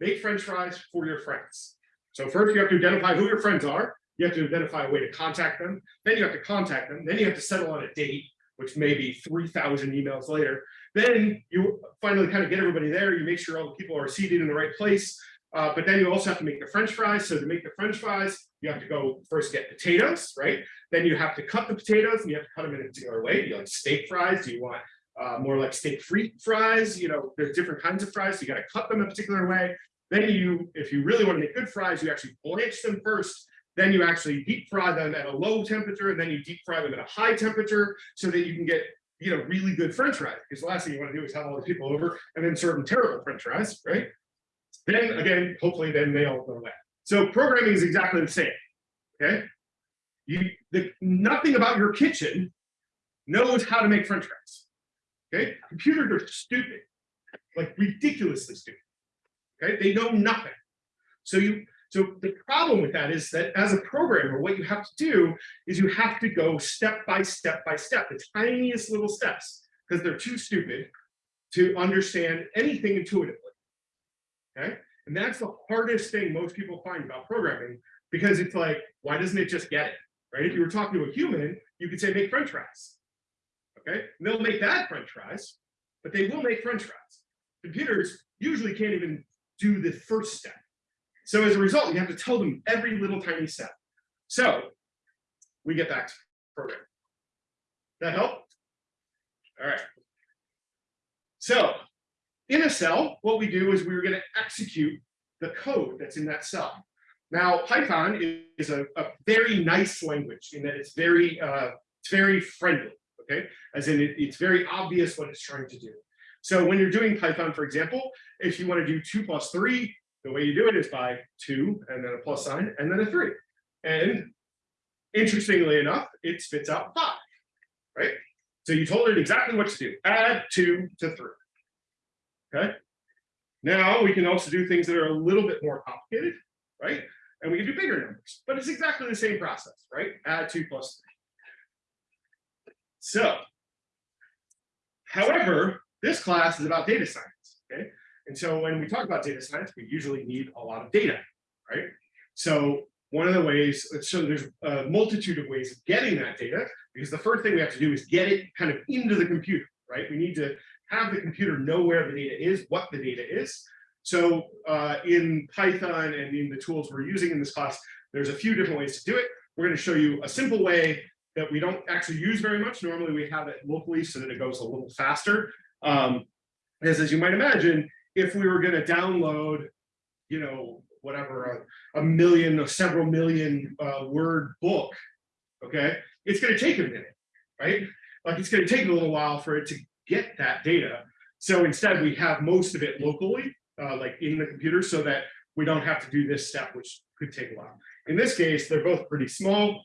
Make French fries for your friends. So first you have to identify who your friends are. You have to identify a way to contact them. Then you have to contact them. Then you have to settle on a date which may be 3,000 emails later, Then you finally kind of get everybody there, you make sure all the people are seated in the right place. Uh, but then you also have to make the french fries. So to make the french fries, you have to go first get potatoes, right? Then you have to cut the potatoes and you have to cut them in a particular way. Do you like steak fries? Do you want uh, more like steak free fries? You know, there's different kinds of fries. So you got to cut them a particular way. Then you, if you really want to make good fries, you actually blanch them first. Then you actually deep fry them at a low temperature, and then you deep fry them at a high temperature so that you can get you know really good French fries. Because the last thing you want to do is have all the people over and then serve them terrible French fries, right? Then again, hopefully, then they all go away. So programming is exactly the same. Okay, you the nothing about your kitchen knows how to make French fries. Okay, computers are stupid, like ridiculously stupid. Okay, they know nothing. So you so the problem with that is that as a programmer, what you have to do is you have to go step by step by step, the tiniest little steps, because they're too stupid to understand anything intuitively. Okay, and that's the hardest thing most people find about programming because it's like, why doesn't it just get it? Right? If you were talking to a human, you could say make French fries. Okay, and they'll make that French fries, but they will make French fries. Computers usually can't even do the first step. So as a result, you have to tell them every little tiny step. So we get back to programming. That help? All right. So in a cell, what we do is we're going to execute the code that's in that cell. Now, Python is a, a very nice language in that it's very, uh, it's very friendly, okay? As in, it, it's very obvious what it's trying to do. So when you're doing Python, for example, if you want to do two plus three, the way you do it is by two and then a plus sign and then a three. And interestingly enough, it spits out five, right? So you told it exactly what to do, add two to three. Okay. Now we can also do things that are a little bit more complicated, right? And we can do bigger numbers, but it's exactly the same process, right? Add two plus three. So, however, this class is about data science? And so when we talk about data science, we usually need a lot of data, right? So one of the ways, so there's a multitude of ways of getting that data, because the first thing we have to do is get it kind of into the computer, right? We need to have the computer know where the data is, what the data is. So uh, in Python and in the tools we're using in this class, there's a few different ways to do it. We're going to show you a simple way that we don't actually use very much. Normally we have it locally so that it goes a little faster. Um, as, as you might imagine, if we were going to download, you know, whatever, a, a million or several million uh, word book, okay, it's going to take a minute, right? Like it's going to take a little while for it to get that data. So instead, we have most of it locally, uh, like in the computer, so that we don't have to do this step, which could take a while. In this case, they're both pretty small.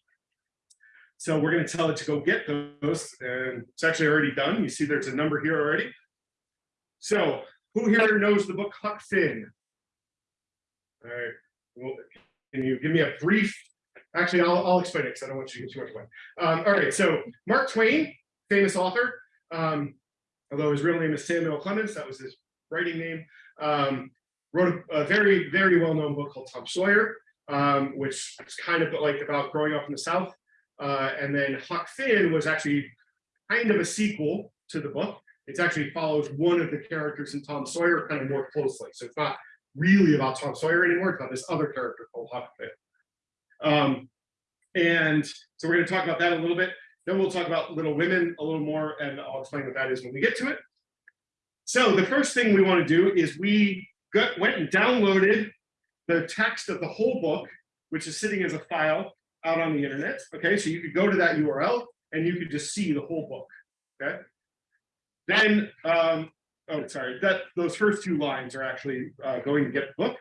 So we're going to tell it to go get those, and it's actually already done. You see there's a number here already. So who here knows the book Huck Finn? All right, well, can you give me a brief, actually, I'll, I'll explain it because I don't want you to get too much away. Um, all right, so Mark Twain, famous author, um, although his real name is Samuel Clemens, that was his writing name, um, wrote a, a, very, very well-known book called Tom Sawyer, um, which is kind of like about growing up in the South. Uh, and then Huck Finn was actually kind of a sequel to the book. It actually follows one of the characters in Tom Sawyer kind of more closely. So it's not really about Tom Sawyer anymore, it's about this other character called Huck. Um, and so we're going to talk about that a little bit. Then we'll talk about Little Women a little more, and I'll explain what that is when we get to it. So the first thing we want to do is we got, went and downloaded the text of the whole book, which is sitting as a file out on the internet. Okay, so you could go to that URL and you could just see the whole book. Okay. Then, um, oh, sorry, that those first two lines are actually uh, going to get the book.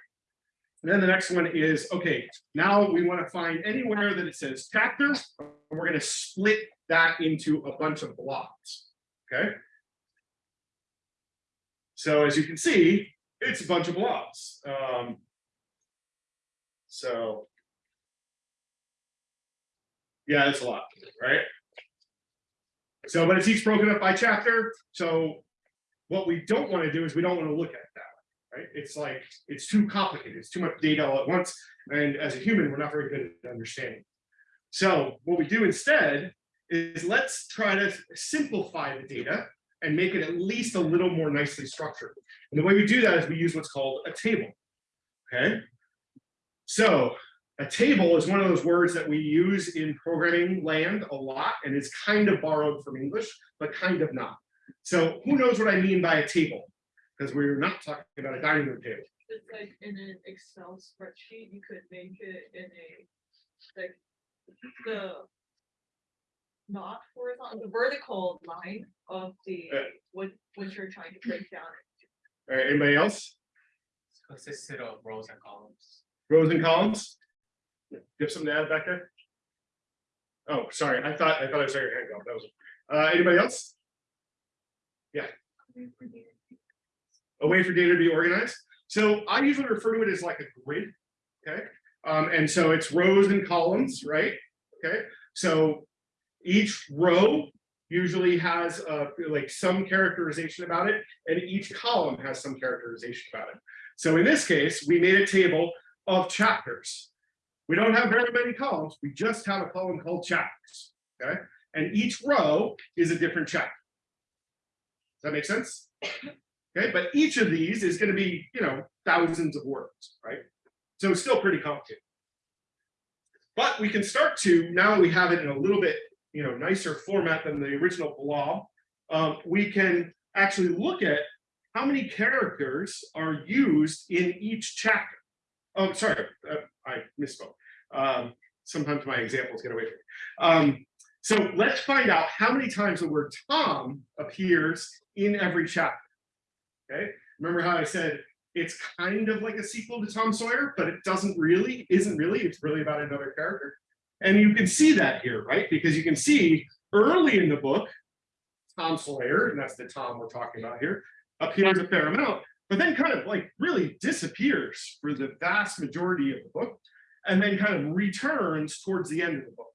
And then the next one is, okay, now we want to find anywhere that it says chapter, and we're going to split that into a bunch of blocks, okay? So as you can see, it's a bunch of blocks. Um, so, yeah, it's a lot, right? So, but it's each broken up by chapter. So what we don't want to do is we don't want to look at that right? It's like, it's too complicated. It's too much data all at once. And as a human, we're not very good at understanding. So what we do instead is let's try to simplify the data and make it at least a little more nicely structured. And the way we do that is we use what's called a table. Okay. So a table is one of those words that we use in programming land a lot and it's kind of borrowed from English, but kind of not. So who knows what I mean by a table? Because we're not talking about a dining room table. It's like in an Excel spreadsheet, you could make it in a, like, the. Not horizontal, the vertical line of the, Yeah. what, what you're trying to break down. All right, uh, anybody else? Consisted of rows and columns. Rows and columns? You have something to add back there? Oh, sorry, I thought, I thought I saw your hand go. That was, uh, anybody else? Yeah. A way for data to be organized. So I usually refer to it as like a grid, okay? Um, and so it's rows and columns, right? Okay, so each row usually has uh, like some characterization about it, and each column has some characterization about it. So in this case, we made a table of chapters. We don't have very many columns, we just have a column called chapters, okay? And each row is a different chapter. Does that make sense? Okay, but each of these is gonna be, you know, thousands of words, right? So it's still pretty complicated. But we can start to, now we have it in a little bit, you know, nicer format than the original blob. Um, we can actually look at how many characters are used in each chapter. Oh, sorry, uh, I misspoke. Um, sometimes my examples get away from me. Um, so let's find out how many times the word Tom appears in every chapter. Okay, remember how I said it's kind of like a sequel to Tom Sawyer, but it doesn't really, isn't really, it's really about another character. And you can see that here, right? Because you can see early in the book, Tom Sawyer, and that's the Tom we're talking about here, appears a fair amount, but then kind of like really disappears for the vast majority of the book, and then kind of returns towards the end of the book.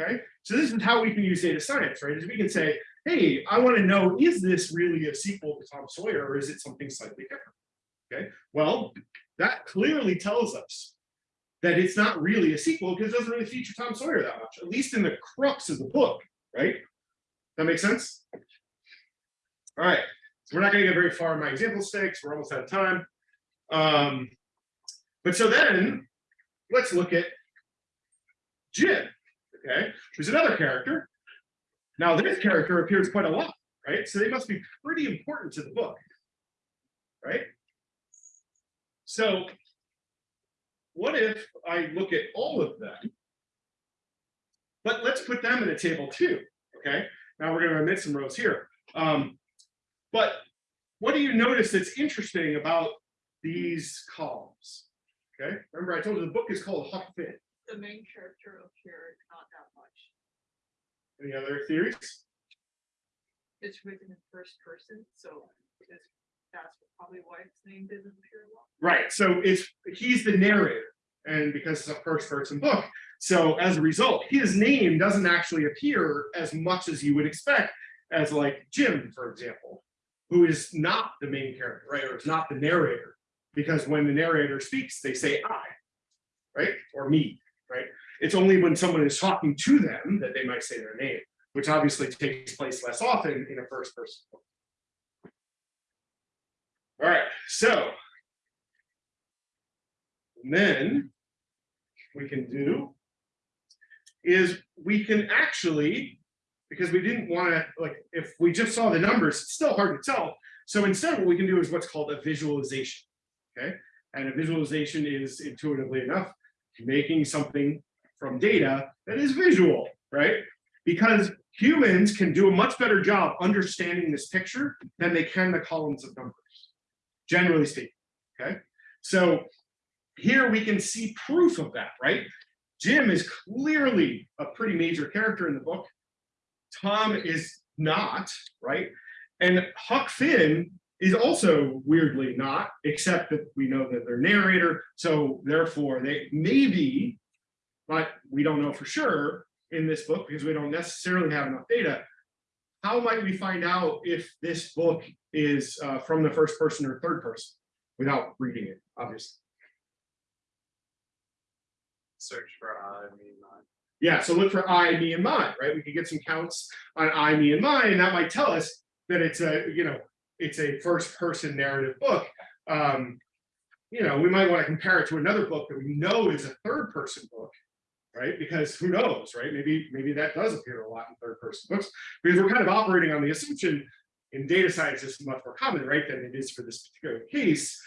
Okay, so this is how we can use data science, right? Is we can say, hey, I want to know, is this really a sequel to Tom Sawyer or is it something slightly different? Okay, well, that clearly tells us that it's not really a sequel because it doesn't really feature Tom Sawyer that much, at least in the crux of the book, right? That makes sense? All right, so we're not going to get very far in my example stakes. We're almost out of time. Um, but so then let's look at Jim, okay, who's another character. Now this character appears quite a lot, right? So they must be pretty important to the book, right? So what if I look at all of them? But let's put them in a table too, okay? Now we're gonna omit some rows here. Um, but what do you notice that's interesting about these columns? Okay, remember I told you the book is called Huck Finn. The main character appeared not that much. Any other theories? It's written in first person, so that's probably why its name didn't appear a lot. Right, so it's, he's the narrator, and because it's a first person book, so as a result, his name doesn't actually appear as much as you would expect as like Jim, for example, who is not the main character, right, or is not the narrator, because when the narrator speaks, they say I, right, or me, right? It's only when someone is talking to them that they might say their name, which obviously takes place less often in a first person. All right, so then we can do is we can actually, because we didn't want to, like, if we just saw the numbers, it's still hard to tell. So instead, what we can do is what's called a visualization. Okay, and a visualization is intuitively enough making something from data that is visual, right? Because humans can do a much better job understanding this picture than they can the columns of numbers, generally speaking, okay? So here we can see proof of that, right? Jim is clearly a pretty major character in the book. Tom is not, right? And Huck Finn is also weirdly not, except that we know that they're narrator, so therefore they may be, but we don't know for sure in this book because we don't necessarily have enough data. How might we find out if this book is uh, from the first person or third person without reading it, obviously? Search for I me, mine. Yeah, so look for I, me, and mine, right? We could get some counts on I, me, and mine, and that might tell us that it's a, you know, it's a first person narrative book. Um, you know, we might want to compare it to another book that we know is a third person book. Right, because who knows, right? Maybe, maybe that does appear a lot in third person books, because we're kind of operating on the assumption in data science is much more common, right, than it is for this particular case.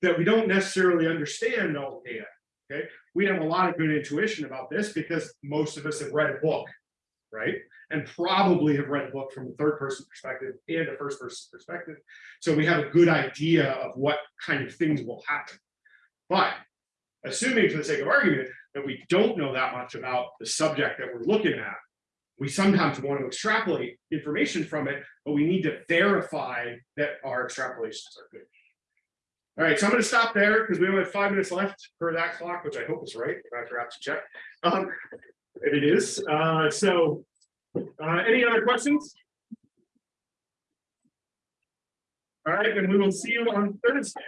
That we don't necessarily understand all the data, okay? We have a lot of good intuition about this because most of us have read a book, right? And probably have read a book from a third person perspective and a first person perspective. So we have a good idea of what kind of things will happen. But assuming for the sake of argument that we don't know that much about the subject that we're looking at, we sometimes want to extrapolate information from it, but we need to verify that our extrapolations are good. All right, so I'm going to stop there because we only have five minutes left per that clock, which I hope is right. I forgot to check. Um, it is. Uh, so, uh, any other questions? All right, then we will see you on Thursday.